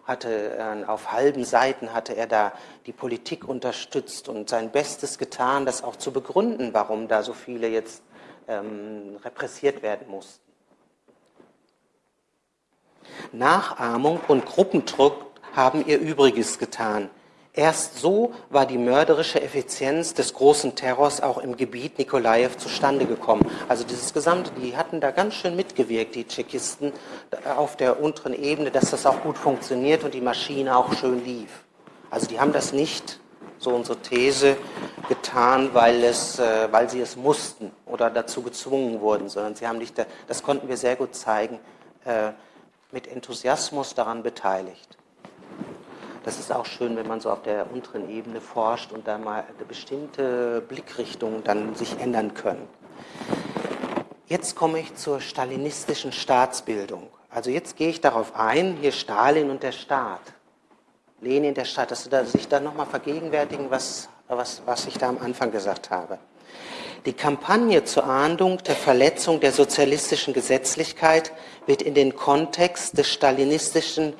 hatte äh, auf halben Seiten hatte er da die Politik unterstützt und sein Bestes getan, das auch zu begründen, warum da so viele jetzt ähm, repressiert werden mussten. Nachahmung und Gruppendruck haben ihr Übriges getan. Erst so war die mörderische Effizienz des großen Terrors auch im Gebiet Nikolajew zustande gekommen. Also dieses Gesamte, die hatten da ganz schön mitgewirkt, die Tschechisten auf der unteren Ebene, dass das auch gut funktioniert und die Maschine auch schön lief. Also die haben das nicht, so unsere These, getan, weil, es, äh, weil sie es mussten oder dazu gezwungen wurden, sondern sie haben nicht, das konnten wir sehr gut zeigen, äh, mit Enthusiasmus daran beteiligt. Das ist auch schön, wenn man so auf der unteren Ebene forscht und da mal bestimmte Blickrichtungen dann sich ändern können. Jetzt komme ich zur stalinistischen Staatsbildung. Also jetzt gehe ich darauf ein, hier Stalin und der Staat. Lenin der Staat, dass Sie sich da nochmal vergegenwärtigen, was, was, was ich da am Anfang gesagt habe. Die Kampagne zur Ahndung der Verletzung der sozialistischen Gesetzlichkeit wird in den Kontext des stalinistischen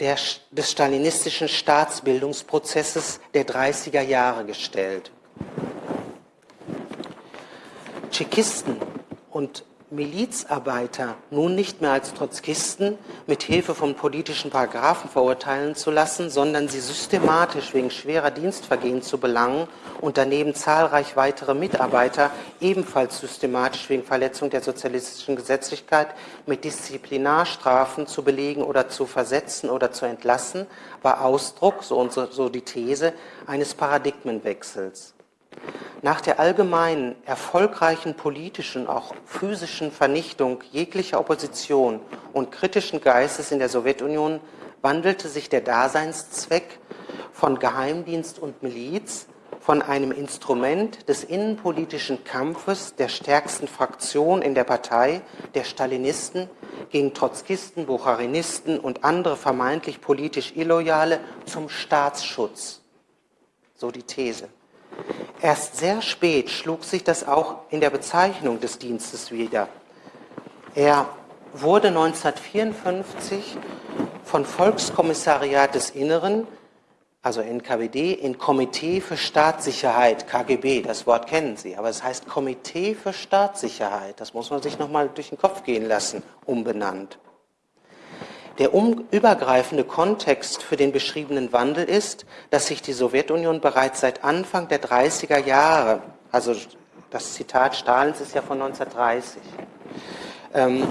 der, des stalinistischen Staatsbildungsprozesses der 30er Jahre gestellt. Tschechisten und Milizarbeiter nun nicht mehr als Trotzkisten mit Hilfe von politischen Paragraphen verurteilen zu lassen, sondern sie systematisch wegen schwerer Dienstvergehen zu belangen und daneben zahlreich weitere Mitarbeiter ebenfalls systematisch wegen Verletzung der sozialistischen Gesetzlichkeit mit Disziplinarstrafen zu belegen oder zu versetzen oder zu entlassen, war Ausdruck, so, so die These, eines Paradigmenwechsels. Nach der allgemeinen, erfolgreichen politischen, auch physischen Vernichtung jeglicher Opposition und kritischen Geistes in der Sowjetunion wandelte sich der Daseinszweck von Geheimdienst und Miliz von einem Instrument des innenpolitischen Kampfes der stärksten Fraktion in der Partei, der Stalinisten, gegen Trotzkisten, Bucharinisten und andere vermeintlich politisch Illoyale zum Staatsschutz. So die These. Erst sehr spät schlug sich das auch in der Bezeichnung des Dienstes wieder. Er wurde 1954 von Volkskommissariat des Inneren, also NKWD, in Komitee für Staatssicherheit, KGB, das Wort kennen Sie, aber es heißt Komitee für Staatssicherheit, das muss man sich nochmal durch den Kopf gehen lassen, umbenannt. Der übergreifende Kontext für den beschriebenen Wandel ist, dass sich die Sowjetunion bereits seit Anfang der 30er Jahre, also das Zitat Stalins ist ja von 1930, ähm,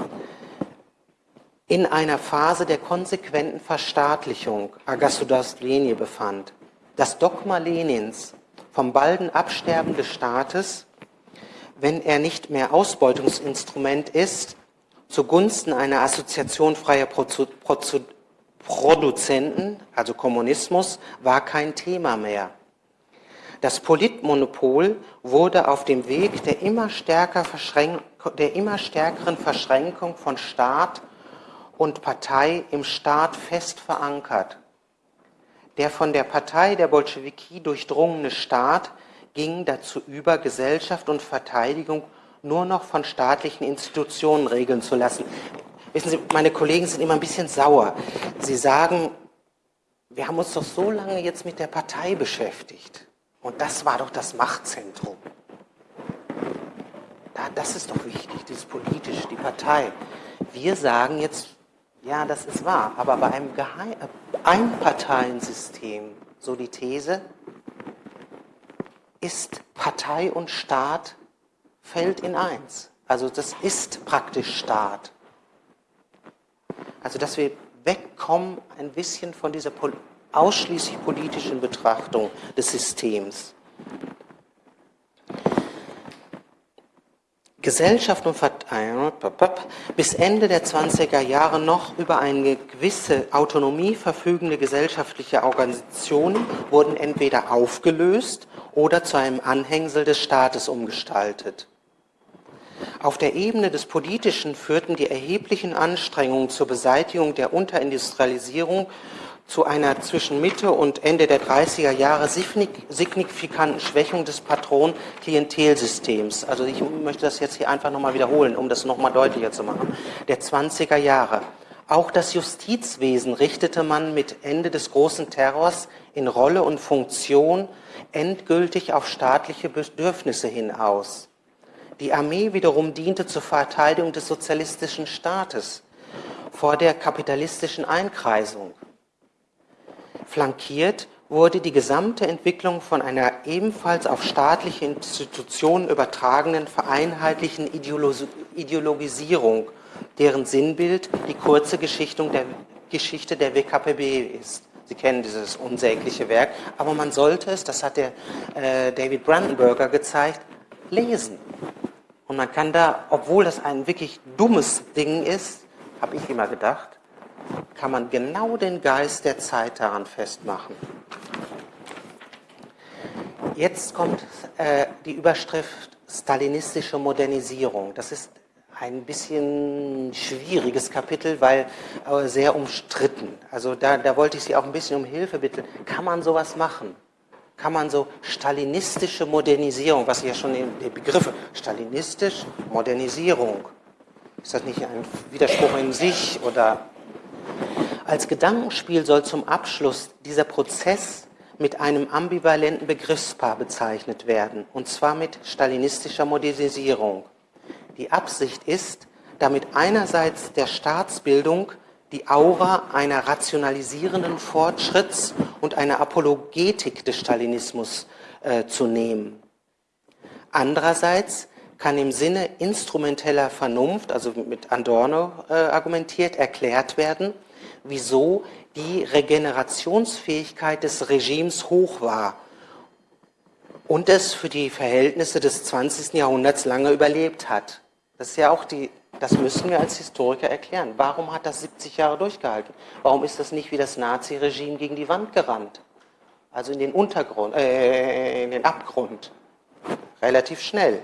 in einer Phase der konsequenten Verstaatlichung Agasudastlenie befand. Das Dogma Lenins vom balden Absterben des Staates, wenn er nicht mehr Ausbeutungsinstrument ist, zugunsten einer Assoziation freier Produzenten, also Kommunismus, war kein Thema mehr. Das Politmonopol wurde auf dem Weg der immer, stärker der immer stärkeren Verschränkung von Staat und Partei im Staat fest verankert. Der von der Partei der Bolschewiki durchdrungene Staat ging dazu über, Gesellschaft und Verteidigung nur noch von staatlichen Institutionen regeln zu lassen. Wissen Sie, meine Kollegen sind immer ein bisschen sauer. Sie sagen, wir haben uns doch so lange jetzt mit der Partei beschäftigt. Und das war doch das Machtzentrum. das ist doch wichtig, das ist politisch, die Partei. Wir sagen jetzt, ja, das ist wahr, aber bei einem Einparteiensystem, so die These, ist Partei und Staat fällt in eins. Also das ist praktisch Staat. Also dass wir wegkommen ein bisschen von dieser ausschließlich politischen Betrachtung des Systems. Gesellschaft und bis Ende der 20er Jahre noch über eine gewisse Autonomie verfügende gesellschaftliche Organisationen wurden entweder aufgelöst oder zu einem Anhängsel des Staates umgestaltet. Auf der Ebene des Politischen führten die erheblichen Anstrengungen zur Beseitigung der Unterindustrialisierung zu einer zwischen Mitte und Ende der 30er Jahre signifikanten Schwächung des Patron-Klientelsystems. Also ich möchte das jetzt hier einfach nochmal wiederholen, um das nochmal deutlicher zu machen. Der 20er Jahre. Auch das Justizwesen richtete man mit Ende des großen Terrors in Rolle und Funktion endgültig auf staatliche Bedürfnisse hin aus. Die Armee wiederum diente zur Verteidigung des sozialistischen Staates vor der kapitalistischen Einkreisung. Flankiert wurde die gesamte Entwicklung von einer ebenfalls auf staatliche Institutionen übertragenen vereinheitlichen Ideologisierung, deren Sinnbild die kurze Geschichte der, Geschichte der WKPB ist. Sie kennen dieses unsägliche Werk, aber man sollte es, das hat der äh, David Brandenburger gezeigt, lesen. Und man kann da, obwohl das ein wirklich dummes Ding ist, habe ich immer gedacht, kann man genau den Geist der Zeit daran festmachen. Jetzt kommt äh, die Überschrift stalinistische Modernisierung. Das ist ein bisschen schwieriges Kapitel, weil äh, sehr umstritten. Also da, da wollte ich Sie auch ein bisschen um Hilfe bitten. Kann man sowas machen? Kann man so stalinistische Modernisierung, was ja schon in den Begriffe stalinistisch, Modernisierung, ist das nicht ein Widerspruch in sich oder als Gedankenspiel soll zum Abschluss dieser Prozess mit einem ambivalenten Begriffspaar bezeichnet werden, und zwar mit stalinistischer Modernisierung. Die Absicht ist, damit einerseits der Staatsbildung die Aura einer rationalisierenden Fortschritts- und einer Apologetik des Stalinismus äh, zu nehmen. Andererseits kann im Sinne instrumenteller Vernunft, also mit Adorno äh, argumentiert, erklärt werden, wieso die Regenerationsfähigkeit des Regimes hoch war und es für die Verhältnisse des 20. Jahrhunderts lange überlebt hat. Das ist ja auch die das müssen wir als Historiker erklären. Warum hat das 70 Jahre durchgehalten? Warum ist das nicht wie das Nazi-Regime gegen die Wand gerannt? Also in den Untergrund, äh, in den Abgrund. Relativ schnell.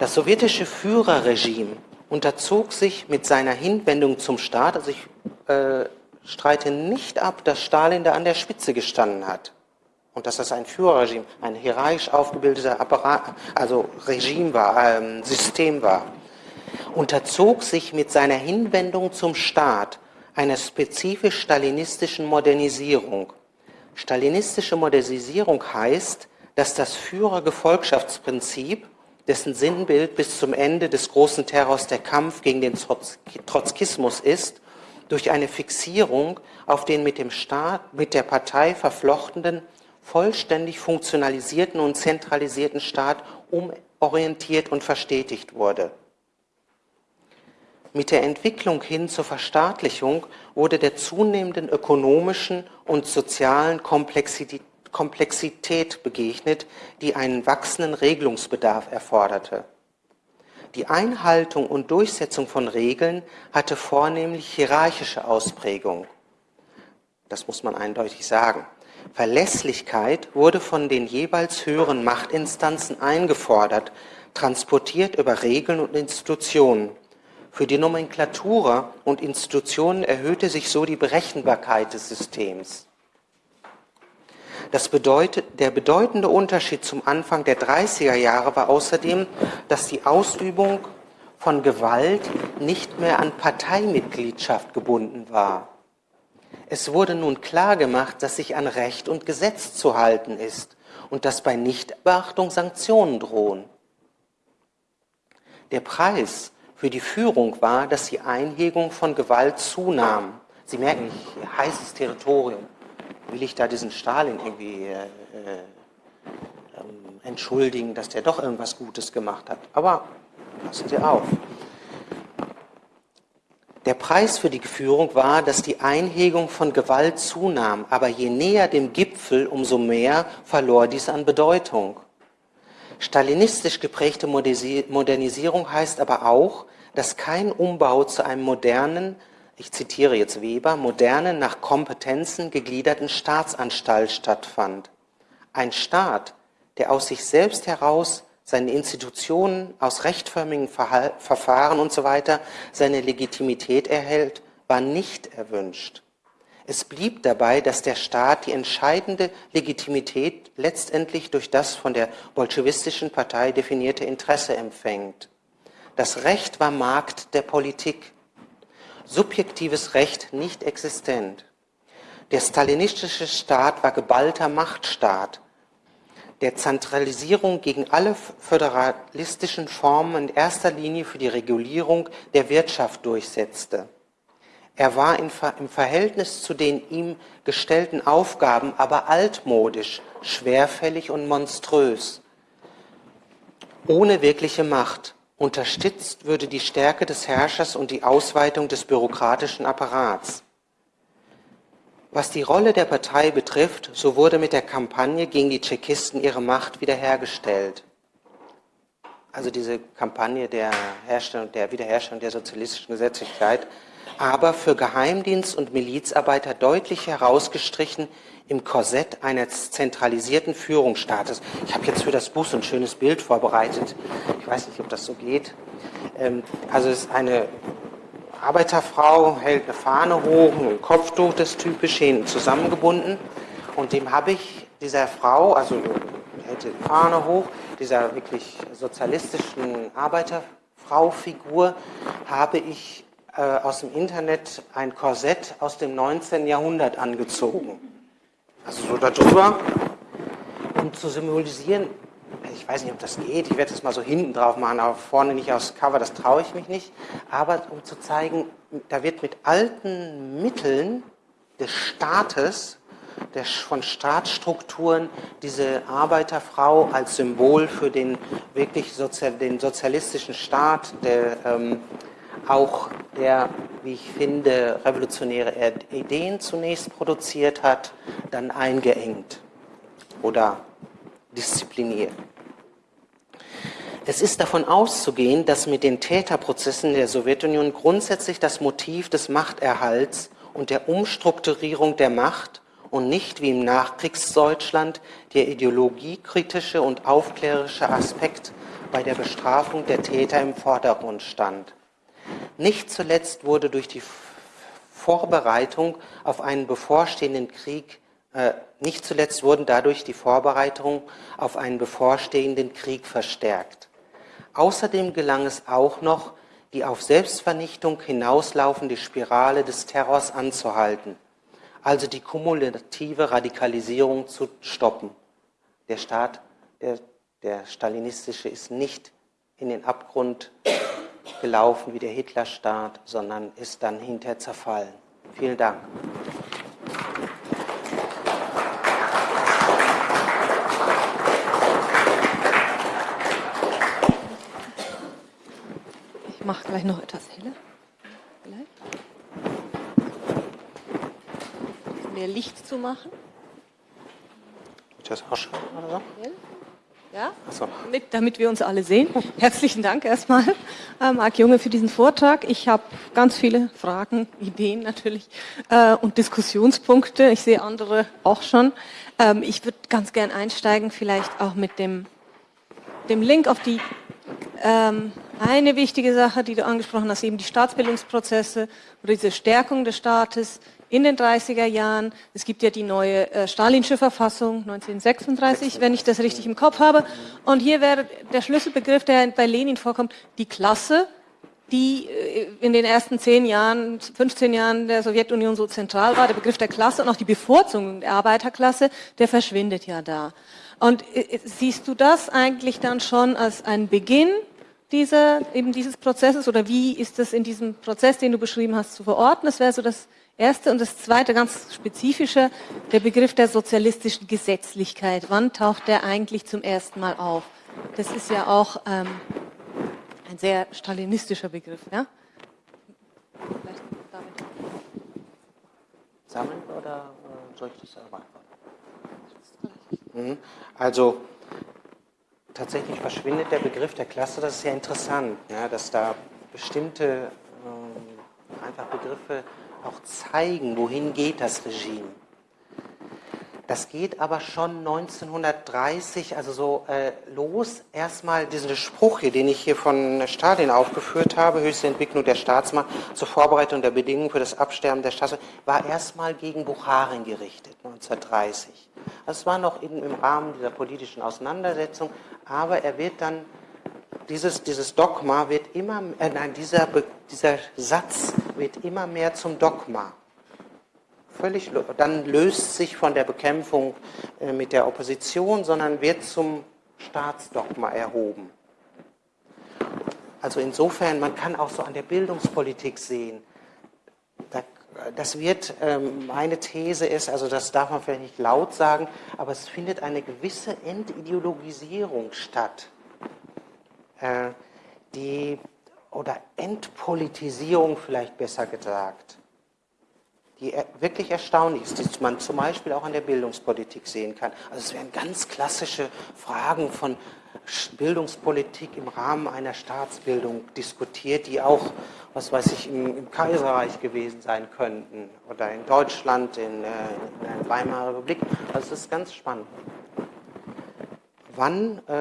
Das sowjetische Führerregime unterzog sich mit seiner Hinwendung zum Staat, also ich äh, streite nicht ab, dass Stalin da an der Spitze gestanden hat und dass das ein Führerregime, ein hierarchisch aufgebildeter Apparat, also Regime war, ähm, System war, unterzog sich mit seiner Hinwendung zum Staat einer spezifisch stalinistischen Modernisierung. Stalinistische Modernisierung heißt, dass das Führergefolgschaftsprinzip, dessen Sinnbild bis zum Ende des großen Terrors der Kampf gegen den Trotzkismus ist, durch eine Fixierung auf den mit dem Staat, mit der Partei verflochtenen, vollständig funktionalisierten und zentralisierten Staat umorientiert und verstetigt wurde. Mit der Entwicklung hin zur Verstaatlichung wurde der zunehmenden ökonomischen und sozialen Komplexität begegnet, die einen wachsenden Regelungsbedarf erforderte. Die Einhaltung und Durchsetzung von Regeln hatte vornehmlich hierarchische Ausprägung. Das muss man eindeutig sagen. Verlässlichkeit wurde von den jeweils höheren Machtinstanzen eingefordert, transportiert über Regeln und Institutionen. Für die Nomenklatura und Institutionen erhöhte sich so die Berechenbarkeit des Systems. Das bedeutet, der bedeutende Unterschied zum Anfang der 30er Jahre war außerdem, dass die Ausübung von Gewalt nicht mehr an Parteimitgliedschaft gebunden war. Es wurde nun klar gemacht, dass sich an Recht und Gesetz zu halten ist und dass bei Nichtbeachtung Sanktionen drohen. Der Preis für die Führung war, dass die Einhegung von Gewalt zunahm. Sie merken, heißes Territorium will ich da diesen Stalin irgendwie äh, äh, ähm, entschuldigen, dass der doch irgendwas Gutes gemacht hat. Aber passen Sie auf. Der Preis für die Führung war, dass die Einhegung von Gewalt zunahm, aber je näher dem Gipfel, umso mehr verlor dies an Bedeutung. Stalinistisch geprägte Modernisierung heißt aber auch, dass kein Umbau zu einem modernen, ich zitiere jetzt Weber, modernen, nach Kompetenzen gegliederten Staatsanstalt stattfand. Ein Staat, der aus sich selbst heraus seine Institutionen aus rechtförmigen Verfahren und so weiter seine Legitimität erhält, war nicht erwünscht. Es blieb dabei, dass der Staat die entscheidende Legitimität letztendlich durch das von der bolschewistischen Partei definierte Interesse empfängt. Das Recht war Markt der Politik subjektives Recht nicht existent. Der stalinistische Staat war geballter Machtstaat, der Zentralisierung gegen alle föderalistischen Formen in erster Linie für die Regulierung der Wirtschaft durchsetzte. Er war im Verhältnis zu den ihm gestellten Aufgaben aber altmodisch, schwerfällig und monströs, ohne wirkliche Macht. Unterstützt würde die Stärke des Herrschers und die Ausweitung des bürokratischen Apparats. Was die Rolle der Partei betrifft, so wurde mit der Kampagne gegen die Tschechisten ihre Macht wiederhergestellt. Also diese Kampagne der, Herstellung, der Wiederherstellung der sozialistischen Gesetzlichkeit, aber für Geheimdienst- und Milizarbeiter deutlich herausgestrichen im Korsett eines zentralisierten Führungsstaates. Ich habe jetzt für das Buch so ein schönes Bild vorbereitet. Ich weiß nicht, ob das so geht. Ähm, also es ist eine Arbeiterfrau, hält eine Fahne hoch, ein Kopftuch, das typisch, hinten zusammengebunden. Und dem habe ich dieser Frau, also hält die Fahne hoch, dieser wirklich sozialistischen Arbeiterfrau-Figur, habe ich äh, aus dem Internet ein Korsett aus dem 19. Jahrhundert angezogen. Also so darüber, um zu symbolisieren, ich weiß nicht, ob das geht, ich werde das mal so hinten drauf machen, aber vorne nicht aufs Cover, das traue ich mich nicht, aber um zu zeigen, da wird mit alten Mitteln des Staates, der, von Staatsstrukturen, diese Arbeiterfrau als Symbol für den wirklich Sozial, den sozialistischen Staat, der ähm, auch der, wie ich finde, revolutionäre Ideen zunächst produziert hat, dann eingeengt oder diszipliniert. Es ist davon auszugehen, dass mit den Täterprozessen der Sowjetunion grundsätzlich das Motiv des Machterhalts und der Umstrukturierung der Macht und nicht wie im Nachkriegsdeutschland der ideologiekritische und aufklärerische Aspekt bei der Bestrafung der Täter im Vordergrund stand. Nicht zuletzt wurde durch die Vorbereitung auf einen bevorstehenden Krieg, äh, nicht zuletzt wurden dadurch die Vorbereitungen auf einen bevorstehenden Krieg verstärkt. Außerdem gelang es auch noch, die auf Selbstvernichtung hinauslaufende Spirale des Terrors anzuhalten, also die kumulative Radikalisierung zu stoppen. Der Staat, der, der stalinistische, ist nicht in den Abgrund gelaufen wie der Hitlerstaat, sondern ist dann hinterher zerfallen. Vielen Dank. Ich mache gleich noch etwas heller. Vielleicht. Mehr Licht zu machen. Ist das auch schon oder so? Ja? So. Damit, damit, wir uns alle sehen. Herzlichen Dank erstmal, äh, Marc Junge, für diesen Vortrag. Ich habe ganz viele Fragen, Ideen natürlich äh, und Diskussionspunkte. Ich sehe andere auch schon. Ähm, ich würde ganz gern einsteigen, vielleicht auch mit dem, dem Link auf die ähm, eine wichtige Sache, die du angesprochen hast, eben die Staatsbildungsprozesse oder diese Stärkung des Staates, in den 30er Jahren. Es gibt ja die neue äh, Stalinsche Verfassung 1936, wenn ich das richtig im Kopf habe. Und hier wäre der Schlüsselbegriff, der bei Lenin vorkommt, die Klasse, die äh, in den ersten zehn Jahren, 15 Jahren der Sowjetunion so zentral war. Der Begriff der Klasse und auch die Bevorzugung der Arbeiterklasse, der verschwindet ja da. Und äh, siehst du das eigentlich dann schon als ein Beginn dieser, eben dieses Prozesses oder wie ist das in diesem Prozess, den du beschrieben hast, zu verorten? Das wäre so das erste und das zweite ganz spezifische, der Begriff der sozialistischen Gesetzlichkeit. Wann taucht der eigentlich zum ersten Mal auf? Das ist ja auch ähm, ein sehr stalinistischer Begriff. Ja? Vielleicht damit. Sammeln oder äh, soll ich das beantworten? Mhm. Also tatsächlich verschwindet der Begriff der Klasse. Das ist ja interessant, ja, dass da bestimmte äh, einfach Begriffe auch zeigen, wohin geht das Regime. Das geht aber schon 1930, also so äh, los. Erstmal diesen Spruch hier, den ich hier von Stalin aufgeführt habe, höchste Entwicklung der Staatsmacht zur Vorbereitung der Bedingungen für das Absterben der Staatsmacht, war erstmal gegen Bukharin gerichtet, 1930. Das war noch in, im Rahmen dieser politischen Auseinandersetzung, aber er wird dann dieses, dieses Dogma wird immer, äh, nein, dieser, dieser Satz wird immer mehr zum Dogma. Völlig, dann löst sich von der Bekämpfung äh, mit der Opposition, sondern wird zum Staatsdogma erhoben. Also insofern, man kann auch so an der Bildungspolitik sehen, das wird, ähm, meine These ist, also das darf man vielleicht nicht laut sagen, aber es findet eine gewisse Entideologisierung statt die, oder Entpolitisierung vielleicht besser gesagt, die wirklich erstaunlich ist, die man zum Beispiel auch an der Bildungspolitik sehen kann. Also es werden ganz klassische Fragen von Bildungspolitik im Rahmen einer Staatsbildung diskutiert, die auch, was weiß ich, im, im Kaiserreich gewesen sein könnten oder in Deutschland, in, äh, in der Weimarer Republik. Also es ist ganz spannend. Wann, äh,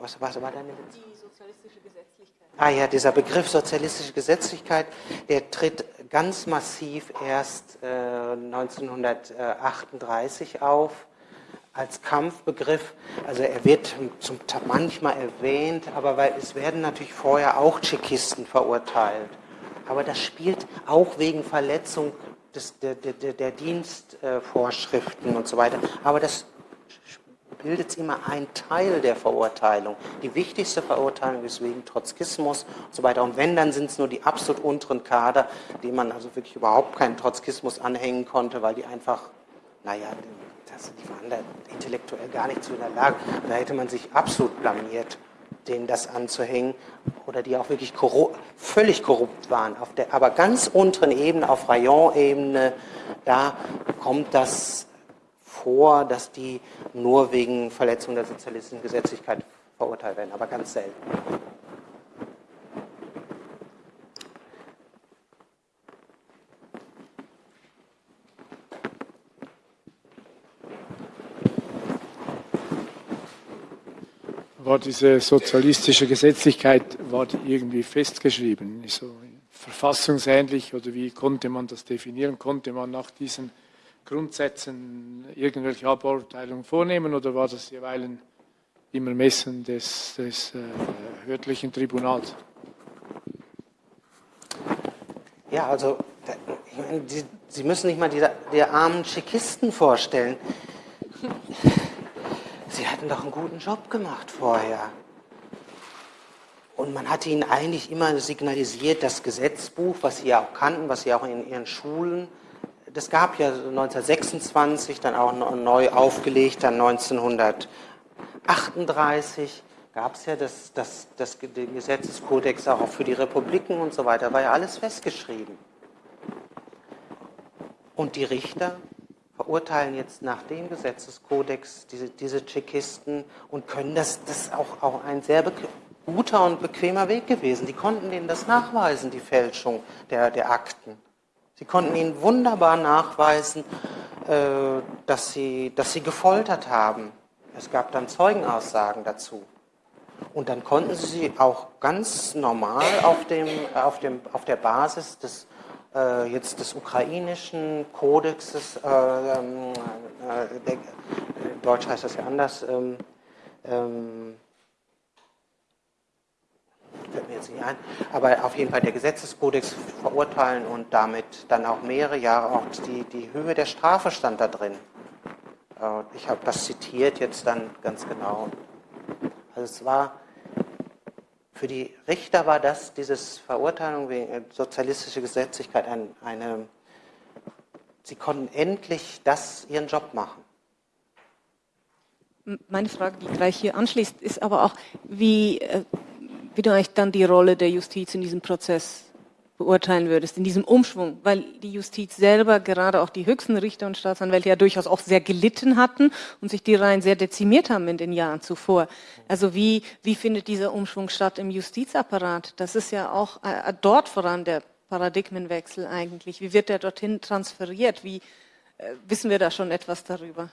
was, was war deine Witz? Ah ja, dieser Begriff sozialistische Gesetzlichkeit, der tritt ganz massiv erst äh, 1938 auf als Kampfbegriff. Also er wird zum, manchmal erwähnt, aber weil es werden natürlich vorher auch Tschechisten verurteilt. Aber das spielt auch wegen Verletzung des, der, der, der Dienstvorschriften und so weiter. Aber das bildet immer ein Teil der Verurteilung. Die wichtigste Verurteilung ist wegen Trotzkismus und so weiter. Und wenn, dann sind es nur die absolut unteren Kader, die man also wirklich überhaupt keinen Trotzkismus anhängen konnte, weil die einfach, naja, das, die waren da intellektuell gar nicht zu in der Lage. Da hätte man sich absolut blamiert, denen das anzuhängen. Oder die auch wirklich korrupt, völlig korrupt waren. Auf der, aber ganz unteren Ebene, auf Rayon-Ebene, da kommt das vor, dass die nur wegen Verletzung der sozialistischen Gesetzlichkeit verurteilt werden, aber ganz selten. War diese sozialistische Gesetzlichkeit war irgendwie festgeschrieben? So verfassungsähnlich oder wie konnte man das definieren? Konnte man nach diesen Grundsätzen irgendwelche Abeurteilungen vornehmen oder war das jeweils im Ermessen des, des äh, örtlichen Tribunals? Ja, also ich meine, die, Sie müssen sich mal die, die armen Tschechisten vorstellen. (laughs) Sie hatten doch einen guten Job gemacht vorher. Und man hatte ihnen eigentlich immer signalisiert, das Gesetzbuch, was sie ja auch kannten, was sie auch in ihren Schulen, das gab ja 1926, dann auch neu aufgelegt, dann 1938 gab es ja das, das, das, den Gesetzeskodex auch für die Republiken und so weiter, war ja alles festgeschrieben. Und die Richter verurteilen jetzt nach dem Gesetzeskodex diese, diese Tschechisten und können das, das ist auch, auch ein sehr guter und bequemer Weg gewesen. Die konnten ihnen das nachweisen, die Fälschung der, der Akten. Sie konnten ihnen wunderbar nachweisen, äh, dass, sie, dass sie gefoltert haben. Es gab dann Zeugenaussagen dazu. Und dann konnten sie auch ganz normal auf, dem, auf, dem, auf der Basis des, äh, jetzt des ukrainischen Kodexes, äh, ähm, äh, der, Deutsch heißt das ja anders, ähm, ähm, fällt mir jetzt nicht ein, aber auf jeden Fall der Gesetzeskodex verurteilen und damit dann auch mehrere Jahre, auch die, die Höhe der Strafe stand da drin. Äh, ich habe das zitiert jetzt dann ganz genau. Also es war, für die Richter war das, dieses Verurteilung wegen sozialistischer Gesetzlichkeit ein, eine, sie konnten endlich das, ihren Job machen. Meine Frage, die gleich hier anschließt, ist aber auch, wie, äh, wie du eigentlich dann die Rolle der Justiz in diesem Prozess beurteilen würdest, in diesem Umschwung, weil die Justiz selber, gerade auch die höchsten Richter und Staatsanwälte ja durchaus auch sehr gelitten hatten und sich die Reihen sehr dezimiert haben in den Jahren zuvor. Also wie, wie findet dieser Umschwung statt im Justizapparat? Das ist ja auch äh, dort voran der Paradigmenwechsel eigentlich. Wie wird der dorthin transferiert? Wie äh, wissen wir da schon etwas darüber?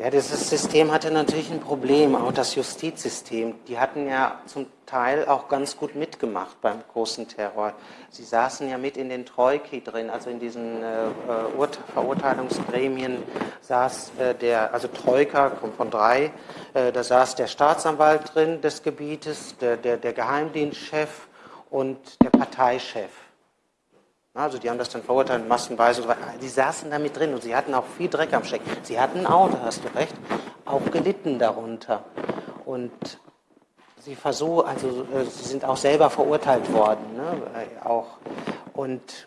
Ja, dieses System hatte natürlich ein Problem, auch das Justizsystem. Die hatten ja zum Teil auch ganz gut mitgemacht beim großen Terror. Sie saßen ja mit in den Troiki drin, also in diesen äh, äh Verurteilungsgremien saß äh, der, also Troika kommt von drei, äh, da saß der Staatsanwalt drin des Gebietes, der, der, der Geheimdienstchef und der Parteichef. Also die haben das dann verurteilt, massenweise. Die saßen da mit drin und sie hatten auch viel Dreck am Stecken. Sie hatten ein Auto, hast du recht, auch gelitten darunter. Und sie versuchen, also äh, sie sind auch selber verurteilt worden, ne? Äh, auch. Und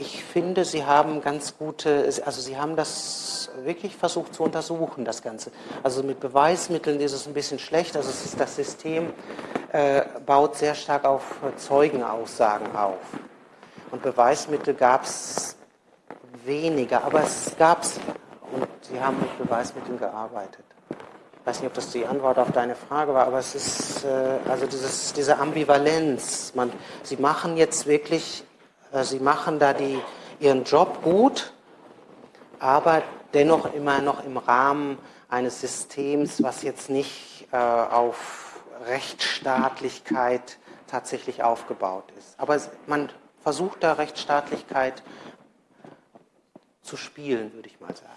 ich finde, Sie haben ganz gute, also Sie haben das wirklich versucht zu untersuchen, das Ganze. Also mit Beweismitteln ist es ein bisschen schlecht. Also ist, das System baut sehr stark auf Zeugenaussagen auf. Und Beweismittel gab es weniger, aber es gab es. Und Sie haben mit Beweismitteln gearbeitet. Ich weiß nicht, ob das die Antwort auf deine Frage war, aber es ist äh, also dieses, diese Ambivalenz. Man, Sie machen jetzt wirklich äh, sie machen da die, ihren Job gut, aber dennoch immer noch im Rahmen eines Systems, was jetzt nicht äh, auf Rechtsstaatlichkeit tatsächlich aufgebaut ist. Aber man versucht da Rechtsstaatlichkeit zu spielen, würde ich mal sagen.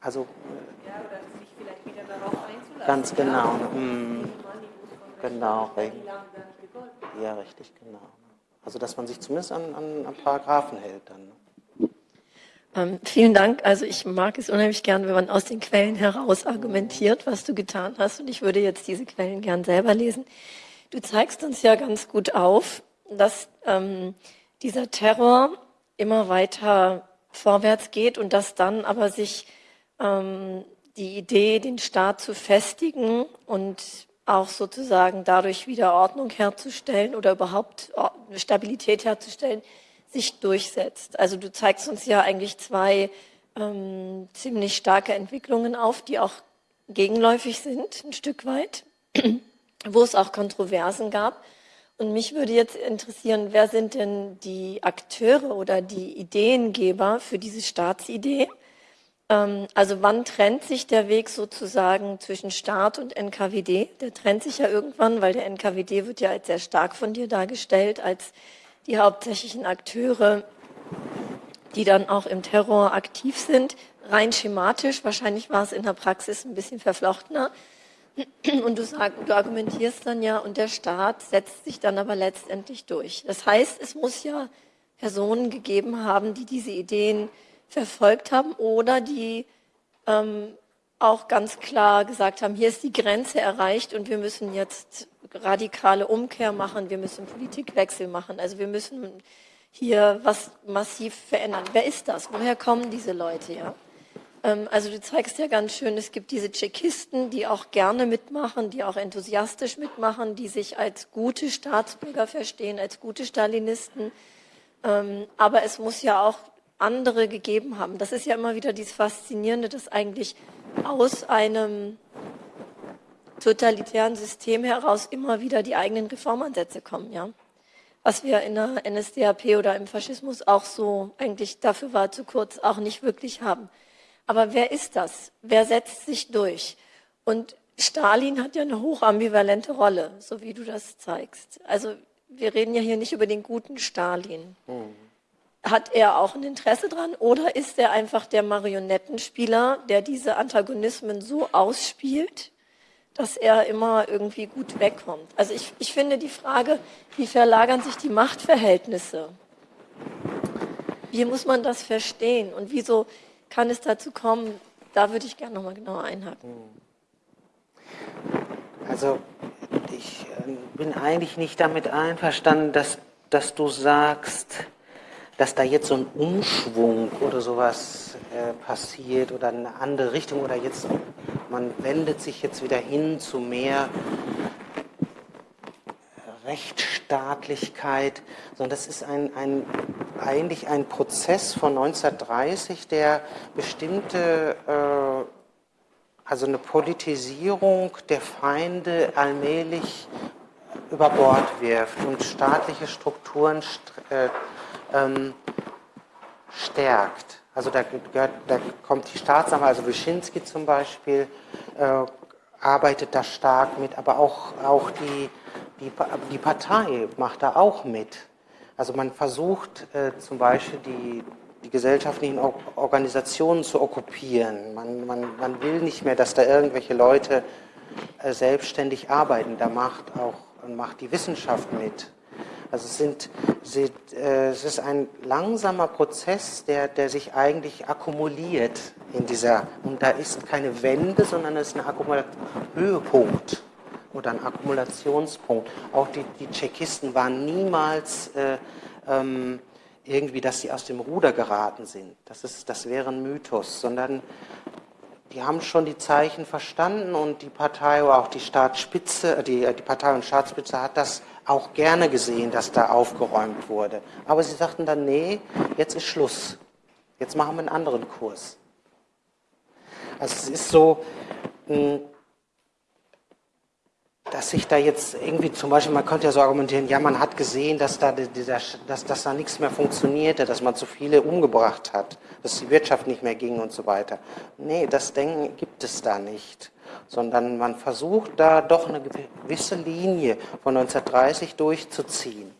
Also, ja, oder sich vielleicht wieder darauf einzulassen. Ganz genau. Ja, hm, genau. Ja, richtig, genau. Also dass man sich zumindest an, an, an Paragraphen hält dann. Ähm, vielen Dank. Also ich mag es unheimlich gern, wenn man aus den Quellen heraus argumentiert, was du getan hast. Und ich würde jetzt diese Quellen gern selber lesen. Du zeigst uns ja ganz gut auf, dass ähm, dieser Terror immer weiter vorwärts geht und dass dann aber sich ähm, die Idee, den Staat zu festigen und auch sozusagen dadurch wieder Ordnung herzustellen oder überhaupt Stabilität herzustellen, sich durchsetzt. Also du zeigst uns ja eigentlich zwei ähm, ziemlich starke Entwicklungen auf, die auch gegenläufig sind, ein Stück weit, (clears throat) wo es auch Kontroversen gab. Und mich würde jetzt interessieren, wer sind denn die Akteure oder die Ideengeber für diese Staatsidee? Ähm, also wann trennt sich der Weg sozusagen zwischen Staat und NKWD? Der trennt sich ja irgendwann, weil der NKWD wird ja als sehr stark von dir dargestellt, als die hauptsächlichen Akteure, die dann auch im Terror aktiv sind. Rein schematisch, wahrscheinlich war es in der Praxis ein bisschen verflochtener. Und du, sag, du argumentierst dann ja, und der Staat setzt sich dann aber letztendlich durch. Das heißt, es muss ja Personen gegeben haben, die diese Ideen verfolgt haben oder die ähm, auch ganz klar gesagt haben, hier ist die Grenze erreicht und wir müssen jetzt radikale Umkehr machen, wir müssen Politikwechsel machen, also wir müssen hier was massiv verändern. Wer ist das? Woher kommen diese Leute? Ja? Ähm, also du zeigst ja ganz schön, es gibt diese Tschechisten, die auch gerne mitmachen, die auch enthusiastisch mitmachen, die sich als gute Staatsbürger verstehen, als gute Stalinisten. Ähm, aber es muss ja auch andere gegeben haben. Das ist ja immer wieder dieses Faszinierende, dass eigentlich aus einem totalitären System heraus immer wieder die eigenen Reformansätze kommen, ja. Was wir in der NSDAP oder im Faschismus auch so eigentlich dafür war zu kurz auch nicht wirklich haben. Aber wer ist das? Wer setzt sich durch? Und Stalin hat ja eine hochambivalente Rolle, so wie du das zeigst. Also wir reden ja hier nicht über den guten Stalin. Mhm. Hat er auch ein Interesse dran oder ist er einfach der Marionettenspieler, der diese Antagonismen so ausspielt, dass er immer irgendwie gut wegkommt? Also ich, ich finde die Frage, wie verlagern sich die Machtverhältnisse? Wie muss man das verstehen? Und wieso kann es dazu kommen? Da würde ich gerne nochmal genauer einhaken. Also ich äh, bin eigentlich nicht damit einverstanden, dass, dass du sagst, dass da jetzt so ein Umschwung oder sowas äh, passiert oder eine andere Richtung oder jetzt man wendet sich jetzt wieder hin zu mehr Rechtsstaatlichkeit, sondern das ist ein, ein, eigentlich ein Prozess von 1930, der bestimmte, äh, also eine Politisierung der Feinde allmählich über Bord wirft und staatliche Strukturen äh, ähm, stärkt. Also da, gehört, da kommt die Staatsanwalt, also Wyszynski zum Beispiel, äh, arbeitet da stark mit, aber auch, auch die, die, die Partei macht da auch mit. Also man versucht äh, zum Beispiel die, die gesellschaftlichen Organisationen zu okkupieren. Man, man, man will nicht mehr, dass da irgendwelche Leute äh, selbstständig arbeiten. Da macht auch macht die Wissenschaft mit. Also es, sind, äh, es ist ein langsamer Prozess, der, der sich eigentlich akkumuliert in dieser, und da ist keine Wende, sondern es ist ein Höhepunkt oder ein Akkumulationspunkt. Auch die, die Tschechisten waren niemals äh, ähm, irgendwie, dass sie aus dem Ruder geraten sind. Das, ist, das wäre ein Mythos, sondern die haben schon die Zeichen verstanden und die Partei auch die Staatsspitze, äh, die, die Partei und Staatsspitze hat das auch gerne gesehen, dass da aufgeräumt wurde. Aber sie sagten dann, nee, jetzt ist Schluss. Jetzt machen wir einen anderen Kurs. Also es ist so, hm, dass sich da jetzt irgendwie zum Beispiel, man könnte ja so argumentieren, ja, man hat gesehen, dass da, dass, dass da nichts mehr funktionierte, dass man zu viele umgebracht hat, dass die Wirtschaft nicht mehr ging und so weiter. Nee, das Denken gibt es da nicht sondern man versucht da doch eine gewisse Linie von 1930 durchzuziehen,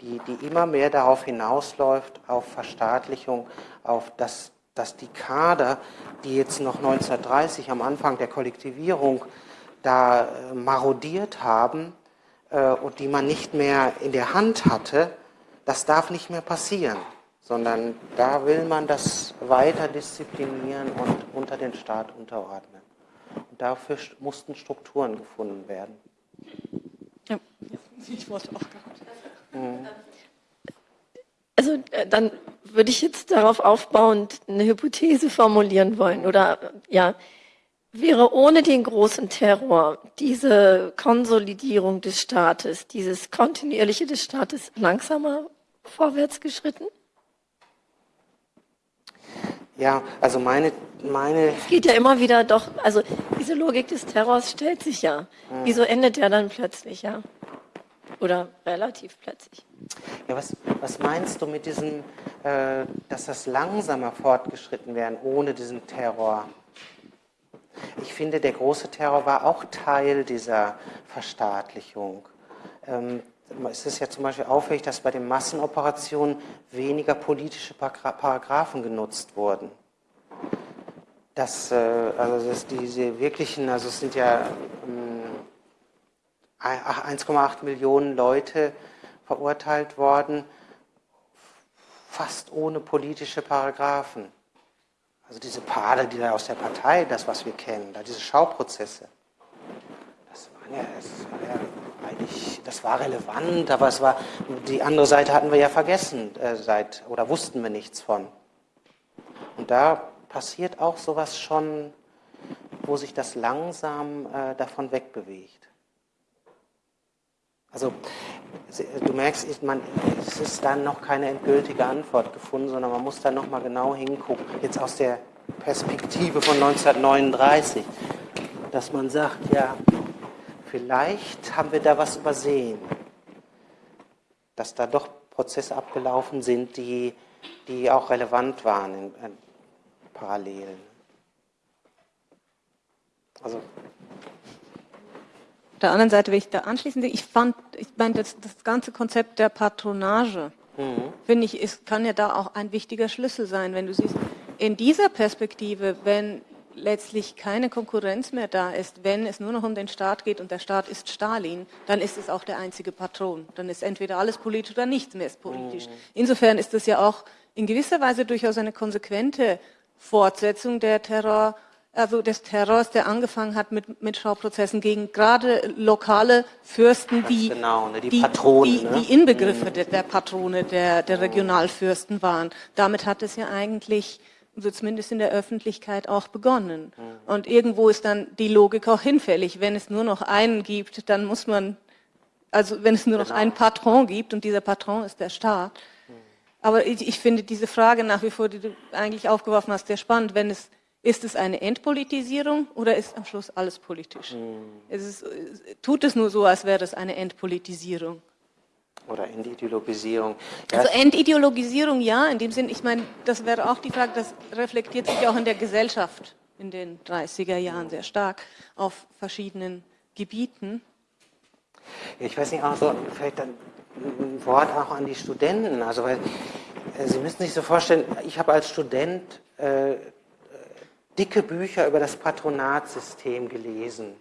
die, die immer mehr darauf hinausläuft, auf Verstaatlichung, auf das, dass die Kader, die jetzt noch 1930 am Anfang der Kollektivierung da äh, marodiert haben äh, und die man nicht mehr in der Hand hatte, das darf nicht mehr passieren, sondern da will man das weiter disziplinieren und unter den Staat unterordnen. Dafür mussten Strukturen gefunden werden. Ja, ich wollte auch gerade. Also äh, dann würde ich jetzt darauf aufbauend eine Hypothese formulieren wollen. Oder ja, wäre ohne den großen Terror diese Konsolidierung des Staates, dieses kontinuierliche des Staates langsamer vorwärts geschritten? Ja, also meine, meine. Es geht ja immer wieder doch, also diese Logik des Terrors stellt sich ja. Hm. Wieso endet der dann plötzlich, ja? Oder relativ plötzlich? Ja, was, was meinst du mit diesem, äh, dass das langsamer fortgeschritten werden ohne diesen Terror? Ich finde, der große Terror war auch Teil dieser Verstaatlichung. Ähm, es ist ja zum Beispiel auffällig, dass bei den Massenoperationen weniger politische Paragraphen genutzt wurden. Das, äh, also das, diese wirklichen, also es sind ja 1,8 ähm, Millionen Leute verurteilt worden, fast ohne politische Paragraphen. Also diese Paare, die da aus der Partei, das, was wir kennen, da diese Schauprozesse, das, waren ja, das war ja eigentlich, das war relevant, aber es war, die andere Seite hatten wir ja vergessen äh, seit, oder wussten wir nichts von. Und da passiert auch sowas schon, wo sich das langsam äh, davon wegbewegt. Also du merkst, man, es ist dann noch keine endgültige Antwort gefunden, sondern man muss da nochmal genau hingucken. Jetzt aus der Perspektive von 1939, dass man sagt, ja, vielleicht haben wir da was übersehen, dass da doch Prozesse abgelaufen sind, die, die auch relevant waren in, in Parallelen. Also der anderen Seite will ich da anschließen. Ich fand, ich meine, das, das ganze Konzept der Patronage, mhm. finde ich, ist, kann ja da auch ein wichtiger Schlüssel sein, wenn du siehst, in dieser Perspektive, wenn letztlich keine Konkurrenz mehr da ist, wenn es nur noch um den Staat geht und der Staat ist Stalin, dann ist es auch der einzige Patron. Dann ist entweder alles politisch oder nichts mehr ist politisch. Mhm. Insofern ist das ja auch in gewisser Weise durchaus eine konsequente Fortsetzung der Terror- also des Terrors, der angefangen hat mit, mit Schauprozessen gegen gerade lokale Fürsten, die, genau, ne, die, Patronen, die, ne? die Inbegriffe mhm. der, der, Patrone der, der Regionalfürsten waren. Damit hat es ja eigentlich so zumindest in der Öffentlichkeit auch begonnen. Und irgendwo ist dann die Logik auch hinfällig. Wenn es nur noch einen gibt, dann muss man, also wenn es nur genau. noch einen Patron gibt und dieser Patron ist der Staat. Aber ich, ich, finde diese Frage nach wie vor, die du eigentlich aufgeworfen hast, sehr spannend. Wenn es ist es eine Entpolitisierung oder ist am Schluss alles politisch? Mhm. Es ist, tut es nur so, als wäre es eine Entpolitisierung? Oder Entideologisierung. Ja. Also Entideologisierung ja, in dem Sinn, ich meine, das wäre auch die Frage, das reflektiert sich auch in der Gesellschaft in den 30er Jahren sehr stark auf verschiedenen Gebieten. Ich weiß nicht, also vielleicht ein Wort auch an die Studenten. Also, weil äh, Sie müssen sich so vorstellen, ich habe als Student äh, dicke Bücher über das Patronatssystem gelesen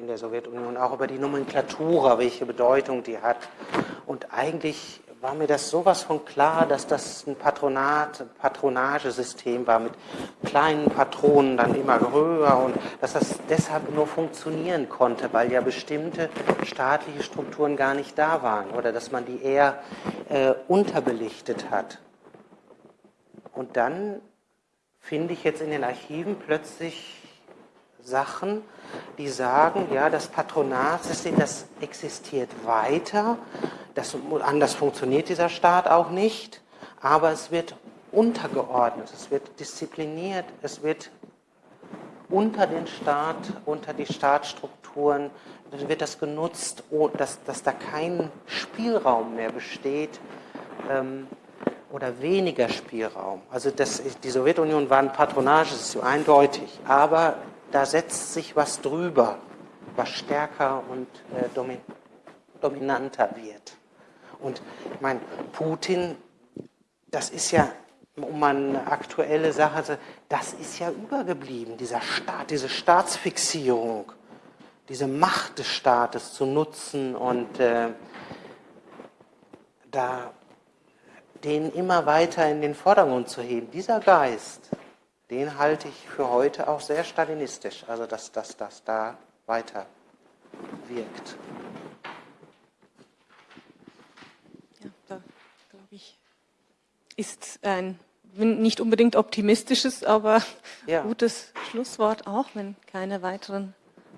in der Sowjetunion, auch über die Nomenklatura, welche Bedeutung die hat. Und eigentlich war mir das sowas von klar, dass das ein Patronat, Patronagesystem war mit kleinen Patronen, dann immer höher und dass das deshalb nur funktionieren konnte, weil ja bestimmte staatliche Strukturen gar nicht da waren oder dass man die eher äh, unterbelichtet hat. Und dann finde ich jetzt in den Archiven plötzlich Sachen, die sagen, ja, das Patronatssystem, das existiert weiter, das, anders funktioniert dieser Staat auch nicht, aber es wird untergeordnet, es wird diszipliniert, es wird unter den Staat, unter die Staatsstrukturen, dann wird das genutzt, dass, dass da kein Spielraum mehr besteht, ähm, oder weniger Spielraum. Also das, die Sowjetunion war ein Patronage, das eindeutig, aber da setzt sich was drüber, was stärker und äh, domin dominanter wird. Und ich meine, Putin, das ist ja, um eine aktuelle Sache, das ist ja übergeblieben, dieser Staat, diese Staatsfixierung, diese Macht des Staates zu nutzen und äh, da den immer weiter in den Vordergrund zu heben. Dieser Geist, den halte ich für heute auch sehr stalinistisch, also dass das da weiter wirkt. Ja, da glaube ich, ist ein nicht unbedingt optimistisches, aber ja. gutes Schlusswort auch, wenn keine weiteren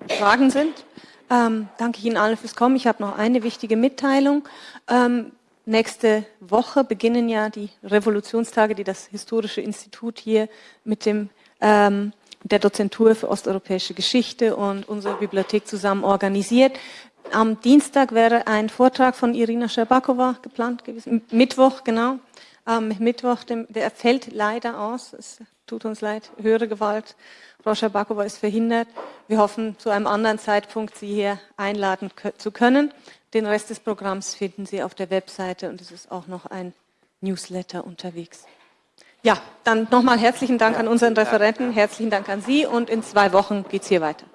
Fragen sind. Ähm, danke Ihnen allen fürs Kommen. Ich habe noch eine wichtige Mitteilung. Ähm, Nächste Woche beginnen ja die Revolutionstage, die das Historische Institut hier mit dem ähm, der Dozentur für osteuropäische Geschichte und unsere Bibliothek zusammen organisiert. Am Dienstag wäre ein Vortrag von Irina Scherbakova geplant gewesen. Mittwoch, genau. Ähm, Mittwoch, dem, der fällt leider aus. Es tut uns leid. Höhere Gewalt. Frau Scherbakova ist verhindert. Wir hoffen, zu einem anderen Zeitpunkt Sie hier einladen zu können. Den Rest des Programms finden Sie auf der Webseite und es ist auch noch ein Newsletter unterwegs. Ja, dann nochmal herzlichen Dank an unseren Referenten, herzlichen Dank an Sie und in zwei Wochen geht es hier weiter.